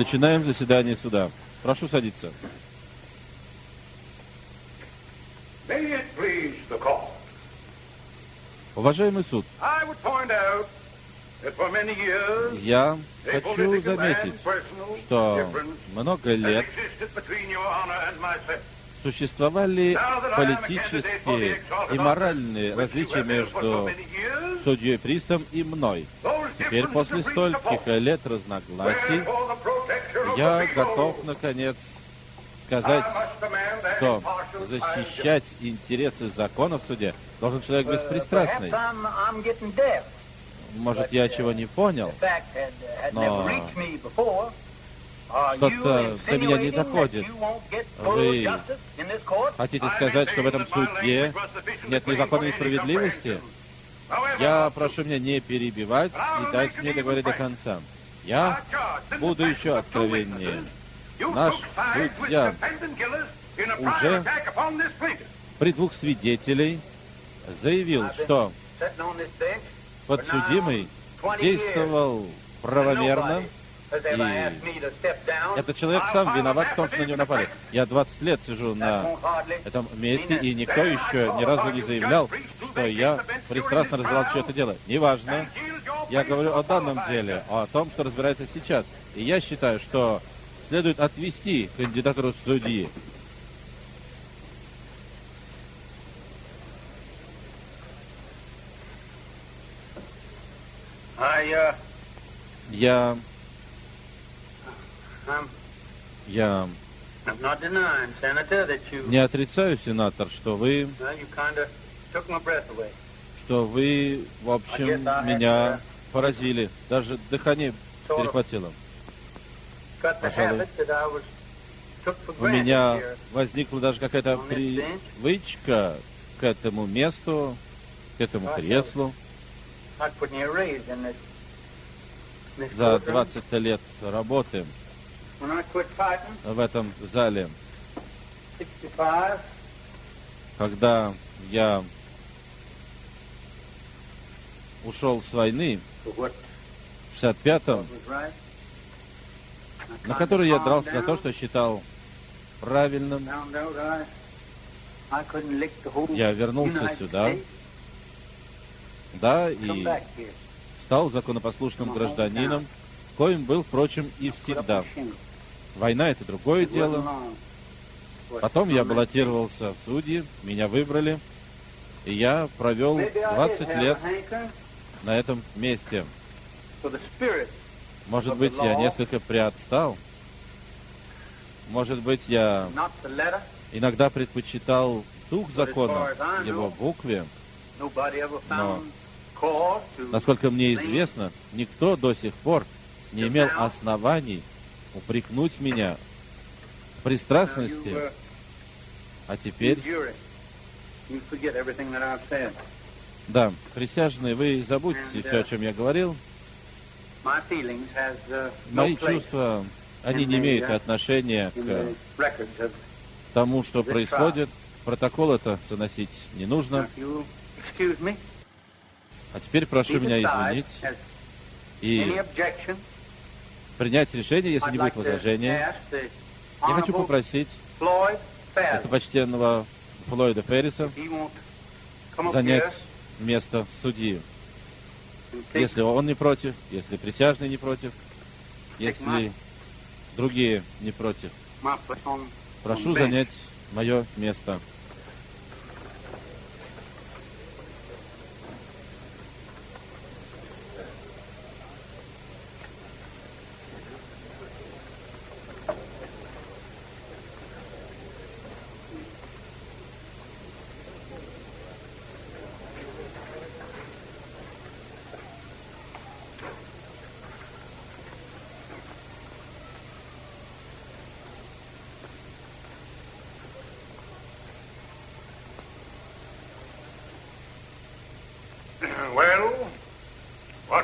Начинаем заседание суда. Прошу садиться. Уважаемый суд, я хочу заметить, что много лет существовали политические и моральные различия между судьей Пристом и мной. Теперь, после стольких лет разногласий, я готов, наконец, сказать, что защищать интересы закона в суде должен человек беспристрастный. Может, я чего не понял, но что-то до меня не доходит. Вы хотите сказать, что в этом суде нет ни закона, ни справедливости? Я прошу меня не перебивать и дать мне договорить до конца. Я буду еще откровеннее. Наш судья уже при двух свидетелей заявил, что подсудимый действовал правомерно, и этот человек сам виноват в том, что на него напали. Я 20 лет сижу на этом месте, и никто еще ни разу не заявлял, что я пристрастно разбирал все это дело. Неважно. Я говорю о данном деле, о том, что разбирается сейчас. И я считаю, что следует отвести кандидатуру судьи. Uh, Я... Я. You, не отрицаю, сенатор, что вы, что вы, в общем, меня поразили. Даже дыхание перехватило. Пожалуй. У меня возникла даже какая-то привычка к этому месту, к этому креслу. За courtroom. 20 лет работы в этом зале, 65, когда я ушел с войны в 65-м, was right. I на kinda которой я дрался за то, что считал правильным, Я вернулся сюда, да, и стал законопослушным гражданином, коим был, впрочем, и всегда. Война — это другое дело. Потом я баллотировался в судьи, меня выбрали, и я провел Maybe I did 20 have лет на этом месте. Может быть, я несколько приотстал. Может быть, я иногда предпочитал дух закона, его букве. Но, насколько мне известно, никто до сих пор не имел оснований упрекнуть меня в пристрастности, uh, а теперь, да, присяжные, вы забудьте все, о чем я говорил. Has uh, Мои чувства, они не имеют отношения in the к тому, что происходит. Протокол это заносить не нужно. А теперь прошу меня извинить и принять решение, если I'd не будет возражения. Я хочу попросить Floyd это Fairley почтенного Флойда up занять место судьи. Если он не против, если присяжные не против, если другие не против. Прошу занять мое место.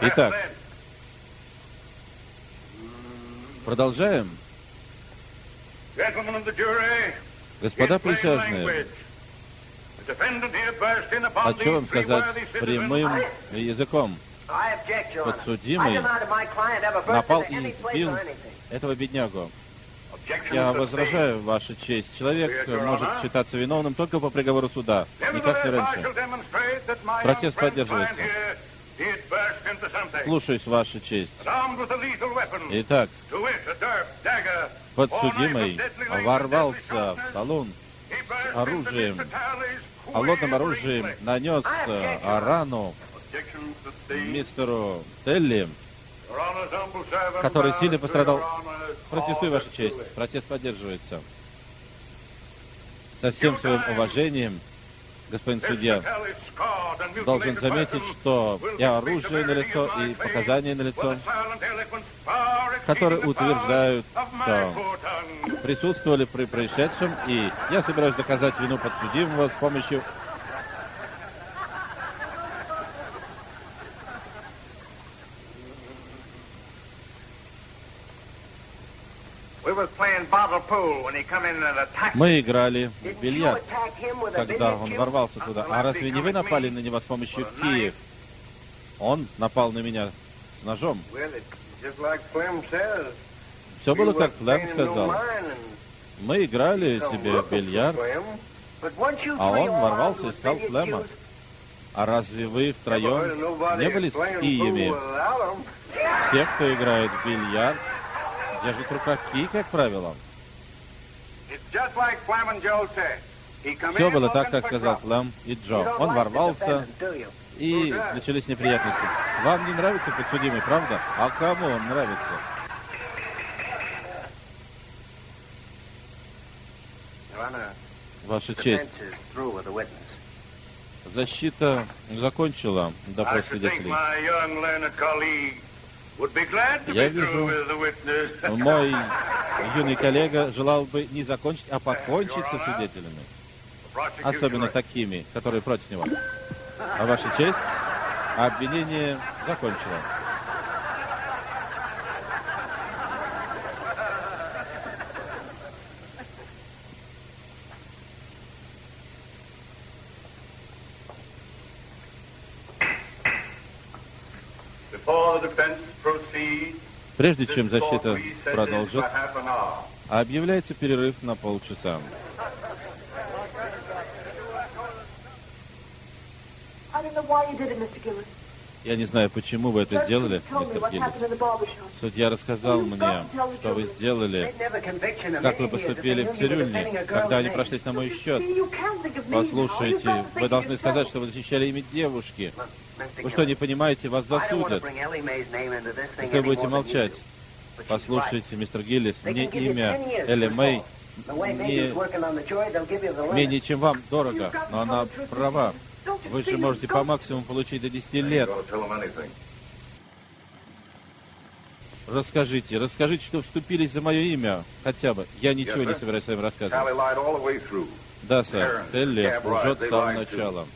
Итак. Продолжаем. Господа присяжные, хочу вам сказать прямым языком. Подсудимый напал и избил этого беднягу. Я возражаю, Ваша честь. Человек может считаться виновным только по приговору суда, никак не раньше. Протест поддерживается. Слушаюсь, Ваша честь. Итак, подсудимый ворвался в салон с оружием, холодным оружием, нанес рану мистеру Телли, который сильно пострадал. Протестую, Ваша честь. Протест поддерживается. Со всем своим уважением, господин судья, должен заметить, что и оружие на лицо, и показания на лицо, которые утверждают, что присутствовали при происшедшем, и я собираюсь доказать вину подсудимого с помощью Мы играли в бильярд, когда он ворвался туда. А разве не вы напали на него с помощью киев? Он напал на меня с ножом. Все было, как Флэм сказал. Мы играли себе в бильярд, а он ворвался и искал Флэма. А разве вы втроем не были с киями? Те, кто играет в бильярд, держит в руках кий, как правило. Все было так, как сказал Флэм и Джо. Он ворвался, и начались неприятности. Вам не нравится подсудимый, правда? А кому он нравится? Ваша честь. Защита закончила допрос свидетелей. Я вижу, мой юный коллега желал бы не закончить, а покончить со свидетелями. Особенно такими, которые против него. А ваша честь, обвинение закончено. Прежде чем защита продолжит, объявляется перерыв на полчаса. Я не знаю, почему вы это сделали, мистер Гиллис. Судья рассказал мне, что вы сделали, как вы поступили в цирюльне, когда они прошлись на мой счет. Послушайте, вы должны сказать, что вы защищали имя девушки. Вы что, не понимаете, вас засудят, если вы будете молчать. Послушайте, мистер Гиллис, мне имя Элли Мэй не менее, чем вам, дорого, но она права. Вы же можете по максимуму получить до 10 лет. Расскажите, расскажите, что вступились за мое имя, хотя бы. Я ничего не собираюсь с вами рассказывать. Да, сэр. Телли лжет с самого начала.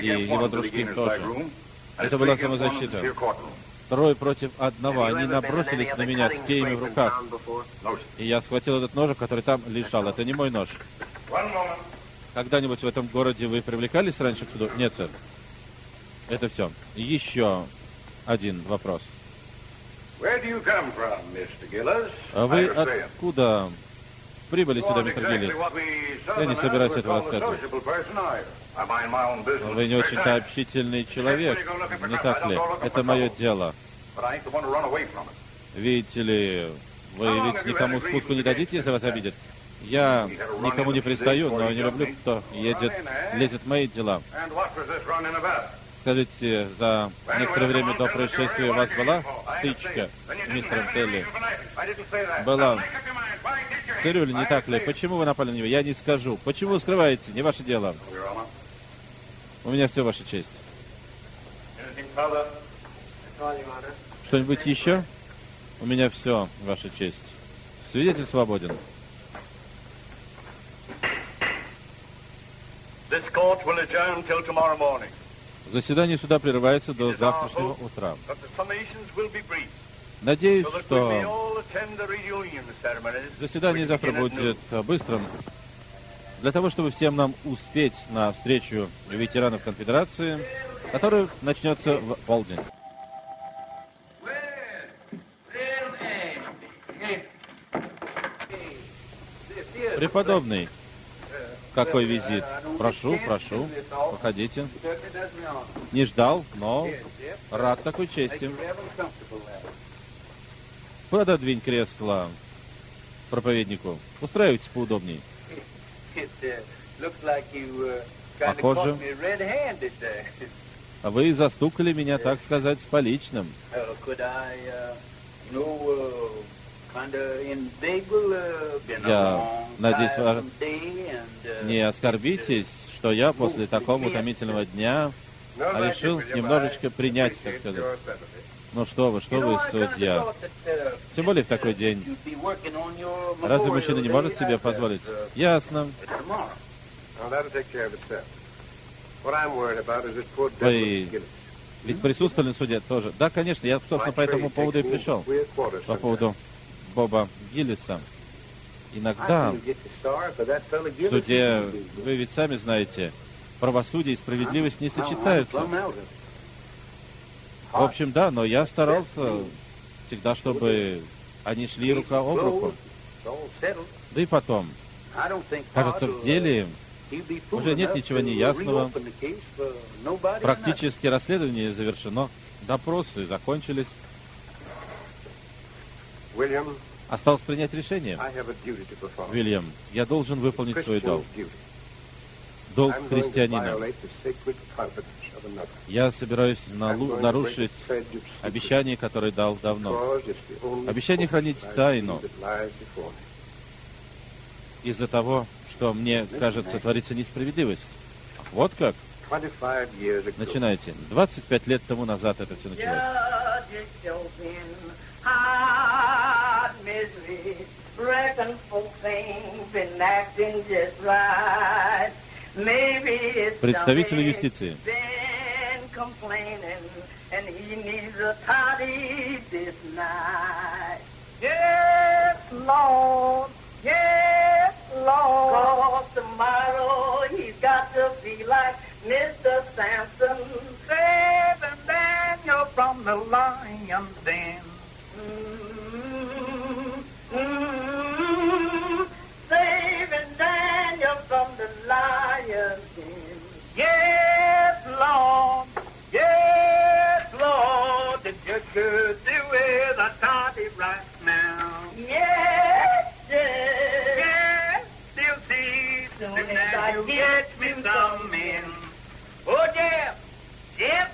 И его дружки тоже. Это была самозащита. Трое против одного. Они набросились на меня с кейми в руках. И я схватил этот нож, который там лежал. Это не мой нож. Когда-нибудь в этом городе вы привлекались раньше к суду? Нет, сэр. Это все. Еще один вопрос. А вы откуда прибыли сюда, мистер Гиллис? Я не собираюсь этого рассказывать. Вы не очень-то общительный человек, не так ли? Это мое дело. Видите ли, вы ведь никому спуску не дадите, если вас обидят? Я никому не пристаю, но не люблю, кто едет, лезет в мои дела. Скажите, за некоторое время до происшествия у вас была стычка с мистером Телли? Была. Цирюль, не так ли? Почему вы напали на него? Я не скажу. Почему скрываете? Не ваше дело. У меня все, Ваша честь. Что-нибудь еще? У меня все, Ваша честь. Свидетель свободен. Заседание суда прерывается до завтрашнего утра. Надеюсь, что заседание завтра будет быстрым, для того, чтобы всем нам успеть на встречу ветеранов конфедерации, которая начнется в полдень. Преподобный, какой визит? Прошу, прошу, проходите. Не ждал, но рад такой чести. Пододвинь кресло проповеднику. Устраивайтесь поудобнее. Похоже, вы застукали меня, так сказать, с поличным. Я надеюсь, вы не оскорбитесь, что я после такого утомительного дня решил немножечко принять, так сказать. Ну что вы, что вы, судья? Тем более в такой день. Разве мужчина не может себе позволить? Ясно. Вы ведь присутствовали на суде тоже. Да, конечно, я, собственно, по этому поводу и пришел. По поводу Боба Гиллиса. Иногда в суде, вы ведь сами знаете, правосудие и справедливость не сочетаются. В общем, да, но я старался всегда, чтобы они шли рука об руку. Да и потом, кажется, в деле уже нет ничего неясного. Практически расследование завершено. Допросы закончились. Осталось принять решение. Вильям, я должен выполнить свой долг. Долг христианина. Я собираюсь нарушить обещание, которое дал давно. Обещание хранить тайну из-за того, что мне кажется, творится несправедливость. Вот как? Начинайте. 25 лет тому назад это все началось. Представитель юстиции. Yes, Lord, yes, Lord. Cause tomorrow he's got to be like Mr. Samson, saving Daniel from the lion's den. Mm-hmm. Mm-hmm. Saving Daniel from the lion's den. Yes, Lord. I get me some men. Oh, Jeff. Jeff.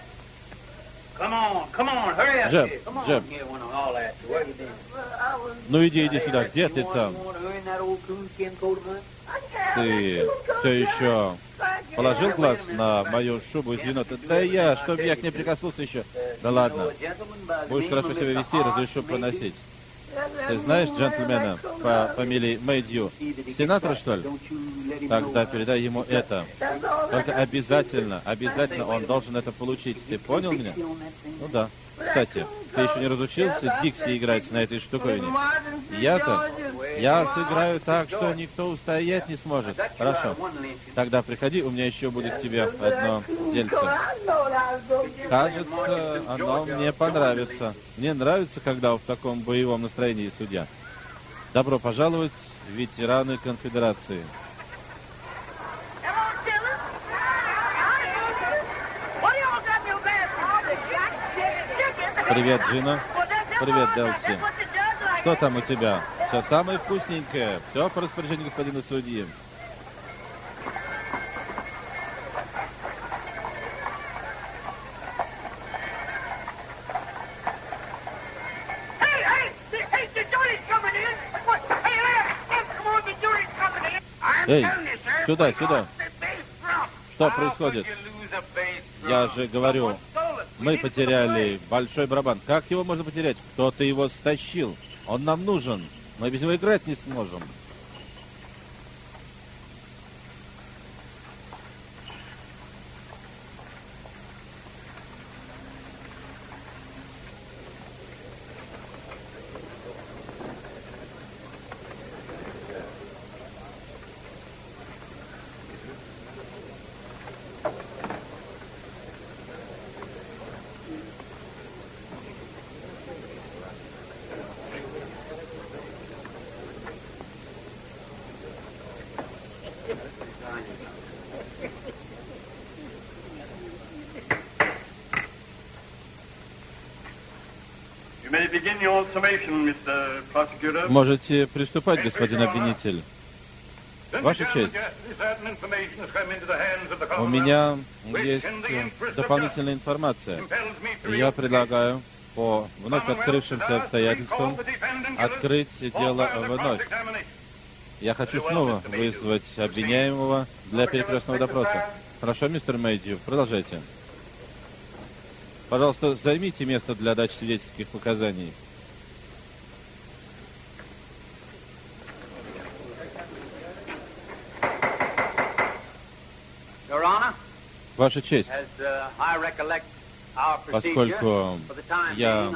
Come on, come on, hurry up. Here. Come on Джеб. here when all that. Where you been? Ну иди, иди сюда, где ты там? Ты все еще положил глаз на мою шубу из енота? Да я, чтобы я к ней прикоснулся еще. Да ладно, будешь хорошо себя вести, разрешу проносить. Ты знаешь джентльмена по фамилии Мэйдью? Сенатор, что ли? Тогда передай ему это. Только обязательно, обязательно он должен это получить. Ты понял меня? Ну да. Кстати, ты еще не разучился Дикси играть на этой штуковине? Я-то? Я сыграю так, что никто устоять не сможет. Хорошо. Тогда приходи, у меня еще будет тебе одно дельце. Кажется, оно мне понравится. Мне нравится, когда в таком боевом настроении судья. Добро пожаловать, ветераны конфедерации. Привет, Джина. Привет, Делси. Что там у тебя? Все самое вкусненькое. Все по распоряжению господина судьи. Эй, сюда, сюда. Что происходит? Я же говорю, мы потеряли большой барабан. Как его можно потерять? Кто-то его стащил. Он нам нужен. Мы без него играть не сможем. Можете приступать, господин обвинитель. Ваша честь, у меня есть дополнительная информация. Я предлагаю по вновь открывшимся обстоятельствам открыть дело вновь. Я хочу снова вызвать обвиняемого для перекрестного допроса. Хорошо, мистер Мэйдью, продолжайте. Пожалуйста, займите место для дачи свидетельских показаний. Ваша честь, поскольку я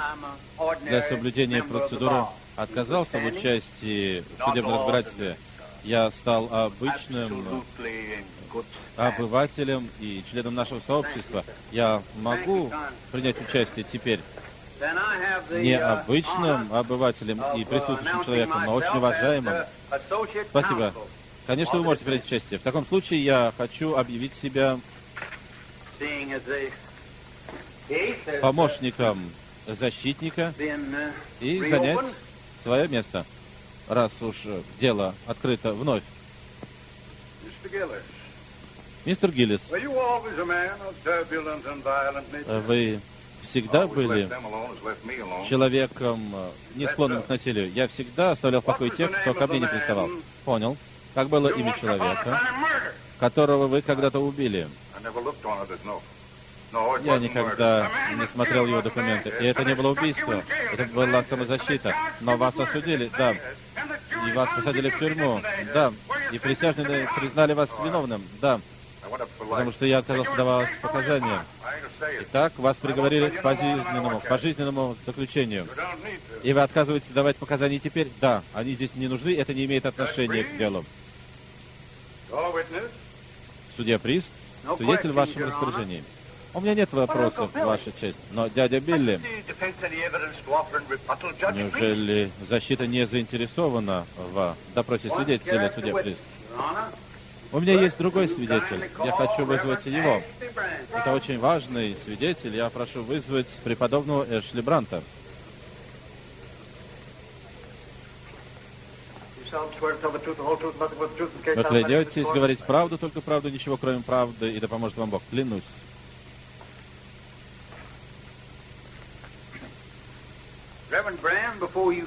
для соблюдения процедуры отказался в участии в судебном разбирательстве, я стал обычным обывателем и членом нашего сообщества. Я могу принять участие теперь необычным обывателем и присутствующим человеком, но очень уважаемым. Спасибо. Конечно, вы можете принять участие. В таком случае я хочу объявить себя помощником защитника и занять свое место, раз уж дело открыто вновь. Мистер Гиллис, вы всегда были человеком, не склонным к насилию. Я всегда оставлял в покое тех, кто ко мне не приставал. Понял. Как было имя человека, которого вы когда-то убили? Я никогда не смотрел его документы. И это не было убийство. Это была самозащита. Но вас осудили, да. И вас посадили в тюрьму, да. И присяжные признали вас виновным, да. Потому что я отказался давать показания. Итак, вас приговорили к пожизненному, к пожизненному заключению. И вы отказываетесь давать показания теперь? Да. Они здесь не нужны, это не имеет отношения к делу. Судья Приз, свидетель в вашем распоряжении. У меня нет вопросов, Ваша честь, но дядя Билли, неужели защита не заинтересована в допросе свидетеля, судья Приз? У меня есть другой свидетель. Я хочу вызвать его. Это очень важный свидетель. Я прошу вызвать преподобного Эшли Бранта. Вы клянетесь говорить правду, только правду, ничего кроме правды, и да поможет вам Бог. Клянусь.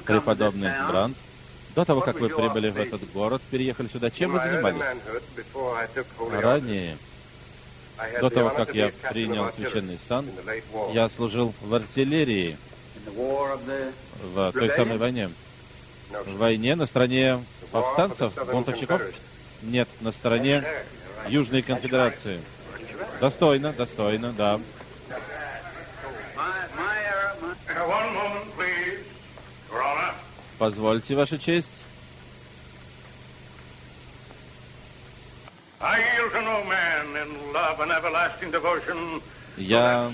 Преподобный Бранд, до того, как вы прибыли в этот город, переехали сюда, чем вы занимались? Ранее, до того, как я принял священный сан, я служил в артиллерии в той самой войне. В войне на стороне повстанцев, бунтовщиков? Нет, на стороне Южной Конфедерации. Достойно, достойно, да. Позвольте, Ваша честь. Я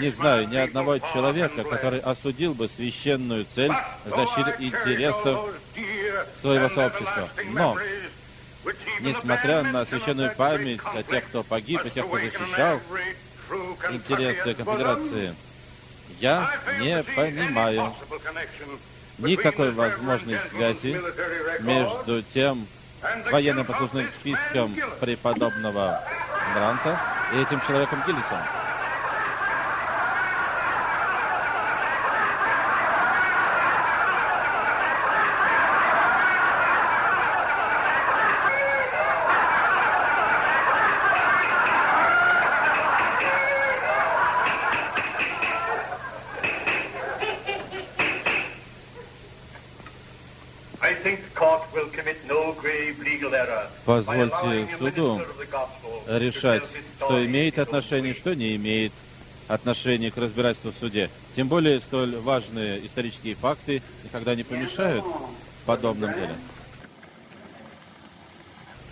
не знаю ни одного человека, который осудил бы священную цель защиты интересов своего сообщества. Но, несмотря на священную память о тех, кто погиб, и тех, кто защищал интересы конфедерации, я не понимаю никакой возможной связи между тем военно-послужным списком преподобного Бранта и этим человеком Гиллисом. Позвольте суду решать, что имеет отношение, что не имеет отношения к разбирательству в суде. Тем более столь важные исторические факты никогда не помешают подобным делам.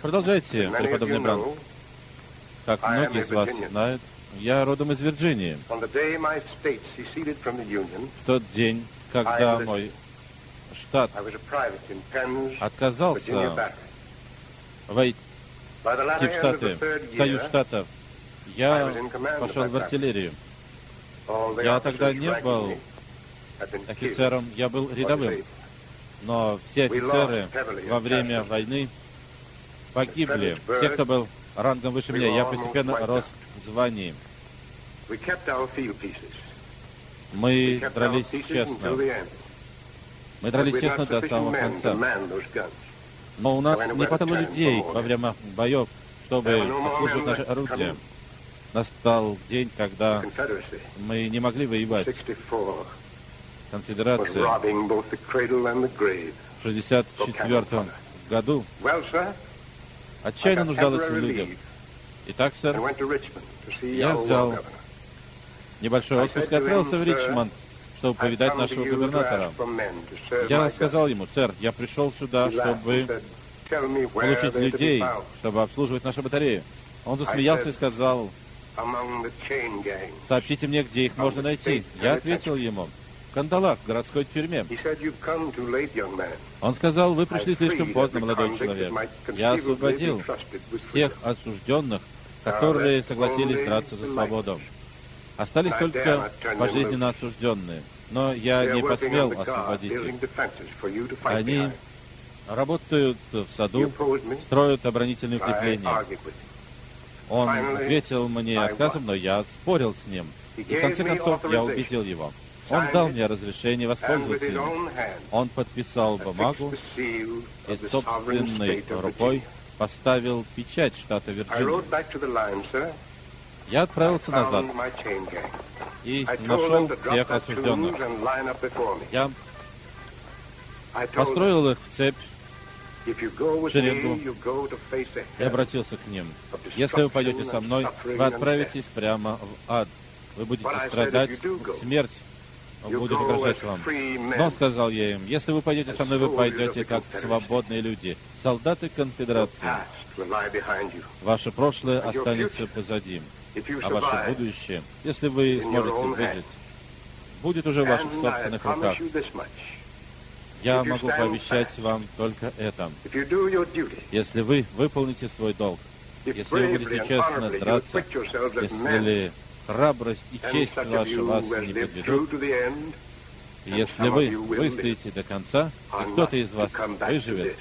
Продолжайте, преподобный Бран. Как многие из вас знают, я родом из Вирджинии. В тот день, когда мой штат отказался войти в Штаты, в Союз Штатов, я пошел в артиллерию. Я тогда не был офицером, я был рядовым. Но все офицеры во время войны погибли. Все, кто был рангом выше меня, я постепенно рос в звании. Мы дрались честно. Мы дрались честно до самого конца. Но у нас не хватало людей во время боев, чтобы обслуживать наши орудия. Настал день, когда мы не могли воевать. Конфедерация в 1964 году отчаянно нуждалась в людях. Итак, сэр, я взял небольшой отпуск и отправился в Ричмонд, чтобы повидать нашего губернатора. Я сказал ему, сэр, я пришел сюда, чтобы получить людей, чтобы обслуживать нашу батарею. Он засмеялся и сказал, сообщите мне, где их можно найти. Я ответил ему, в кандалах, в городской тюрьме. Он сказал, вы пришли слишком поздно, молодой человек. Я освободил всех осужденных, которые согласились драться за свободу. Остались только пожизненно осужденные. Но я не посмел освободить их. Они работают в саду, строят оборонительные укрепления. Он ответил мне отказом, но я спорил с ним. И в конце концов я убедил его. Он дал мне разрешение воспользоваться им. Он подписал бумагу и собственной рукой поставил печать штата Вирджиния. Я отправился назад и нашел всех осужденных. Я построил их в цепь, в шеренгу и обратился к ним. Если вы пойдете со мной, вы отправитесь прямо в ад. Вы будете страдать, смерть будет угрожать вам. Но, сказал я им, если вы пойдете со мной, вы пойдете как свободные люди, солдаты конфедерации. Ваше прошлое останется позади а ваше будущее, если вы сможете выжить, будет уже в ваших собственных руках. Я могу пообещать вам только это. Если вы выполните свой долг, если вы будете честно драться, если храбрость и честь ваша вас не подведут, если вы выстоите до конца, и кто-то из вас выживет,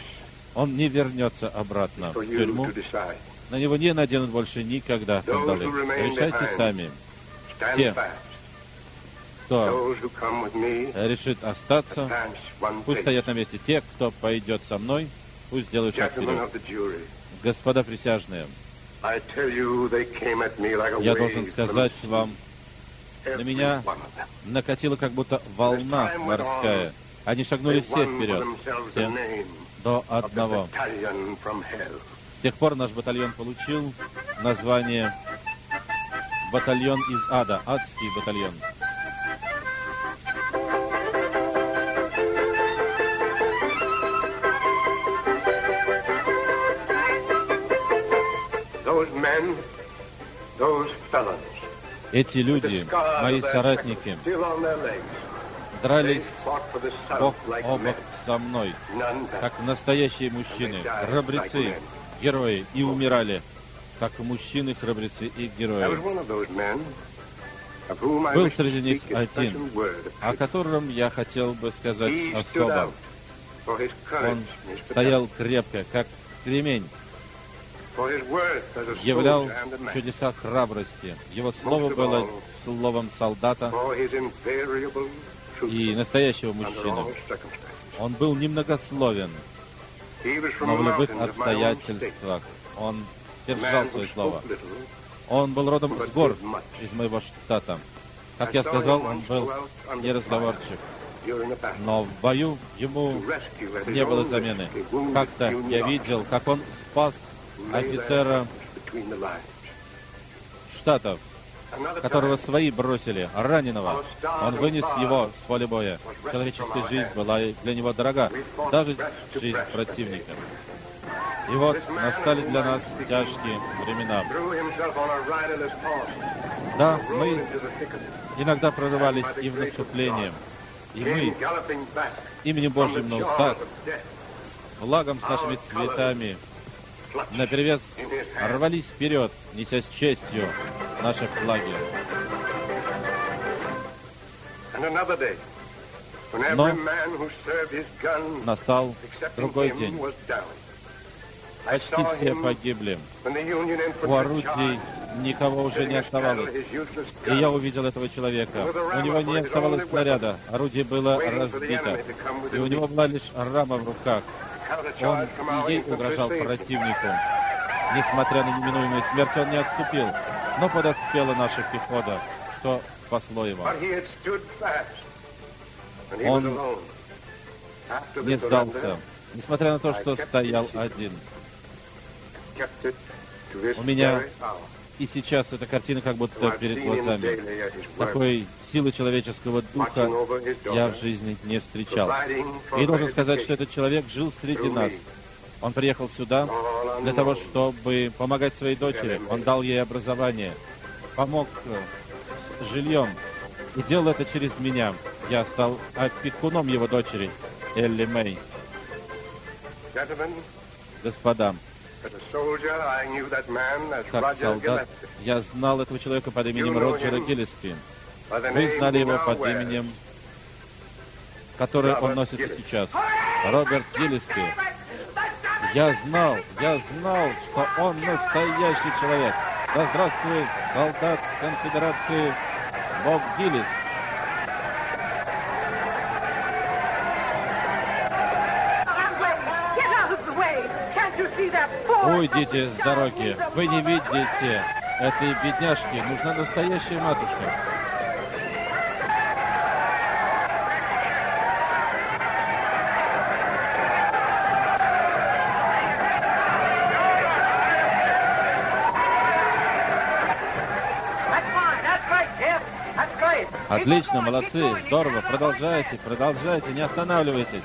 он не вернется обратно в тюрьму на него не наденут больше никогда кандалы. Решайте сами. Те, кто решит остаться, пусть стоят на месте. Те, кто пойдет со мной, пусть делают шаг вперед. Господа присяжные, я должен сказать вам, на меня накатила как будто волна морская. Они шагнули все вперед, все до одного тех пор наш батальон получил название «Батальон из ада», «Адский батальон». Эти люди, мои соратники, дрались бок о бок со мной, как настоящие мужчины, храбрецы, герои и умирали, как мужчины, храбрецы и герои. Был среди них один, о котором я хотел бы сказать особо. Он стоял крепко, как кремень, являл чудеса храбрости. Его слово было словом солдата и настоящего мужчины. Он был немногословен, но в любых обстоятельствах он держал свое слово. Он был родом с гор из моего штата. Как я сказал, он был неразговорчив. Но в бою ему не было замены. Как-то я видел, как он спас офицера Штатов, которого свои бросили, раненого. Он вынес его с поля боя. Человеческая жизнь была для него дорога, даже жизнь противника. И вот настали для нас тяжкие времена. Да, мы иногда прорывались и в наступление, и мы именем Божьим на устах, флагом с нашими цветами, наперевес рвались вперед, неся с честью наши флаги. Но настал другой день. Почти все погибли. У орудий никого уже не оставалось. И я увидел этого человека. У него не оставалось снаряда. Орудие было разбито. И у него была лишь рама в руках. Он и ей угрожал противнику. Несмотря на неминуемую смерть, он не отступил. Но подоспела наша пехота, что спасло его. Он не сдался, несмотря на то, что стоял один. У меня и сейчас эта картина как будто перед глазами. Такой силы человеческого духа я в жизни не встречал. И должен сказать, что этот человек жил среди нас. Он приехал сюда для того, чтобы помогать своей дочери. Он дал ей образование, помог э, с жильем и делал это через меня. Я стал опекуном его дочери, Элли Мэй. Господа, как солдат, я знал этого человека под именем Роджера Гиллиспи. Вы знали его под именем, которое он носит и сейчас. Роберт Гиллиспи. Я знал, я знал, что он настоящий человек. Да здравствует солдат конфедерации Боб Гиллис. Уйдите с дороги. Вы не видите этой бедняжки. Нужна настоящая матушка. Отлично, молодцы, здорово, продолжайте, продолжайте, не останавливайтесь.